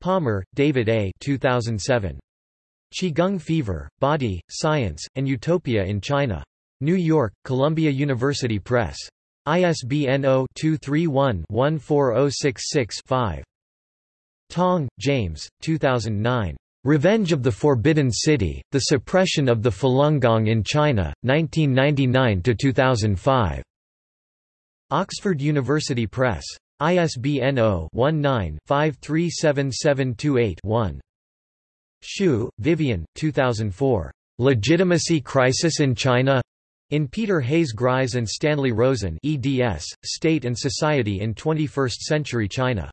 Palmer, David A. 2007. Qigong Fever, Body, Science, and Utopia in China. New York, Columbia University Press. ISBN 0-231-14066-5. Tong, James, 2009. Revenge of the Forbidden City, The Suppression of the Falun Gong in China, 1999–2005. Oxford University Press. ISBN 0-19-537728-1. Shue, Vivienne, 2004. Legitimacy Crisis in China? In Peter Hayes Gries and Stanley Rosen eds, State and Society in 21st-Century China.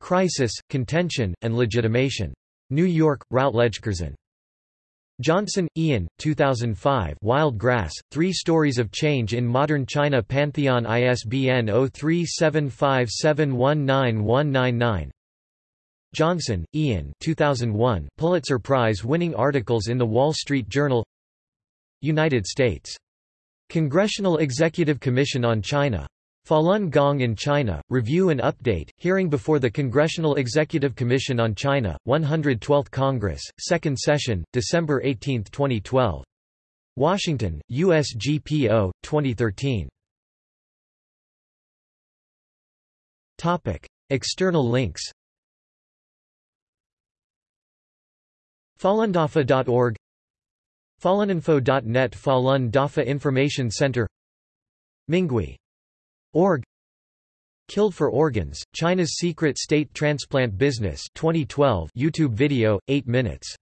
Crisis, Contention, and Legitimation. New York, Routledge-Curzon. Johnson, Ian, 2005 Wild Grass, Three Stories of Change in Modern China Pantheon ISBN 0375719199 Johnson, Ian 2001 Pulitzer Prize-winning articles in The Wall Street Journal. United States. Congressional Executive Commission on China Falun Gong in China, Review and Update, hearing before the Congressional Executive Commission on China, 112th Congress, 2nd Session, December 18, 2012. Washington, USGPO, 2013. External links Falundafa.org Faluninfo.net Falun Dafa Information Center Minghui Org Killed for Organs, China's Secret State Transplant Business 2012 YouTube video, 8 minutes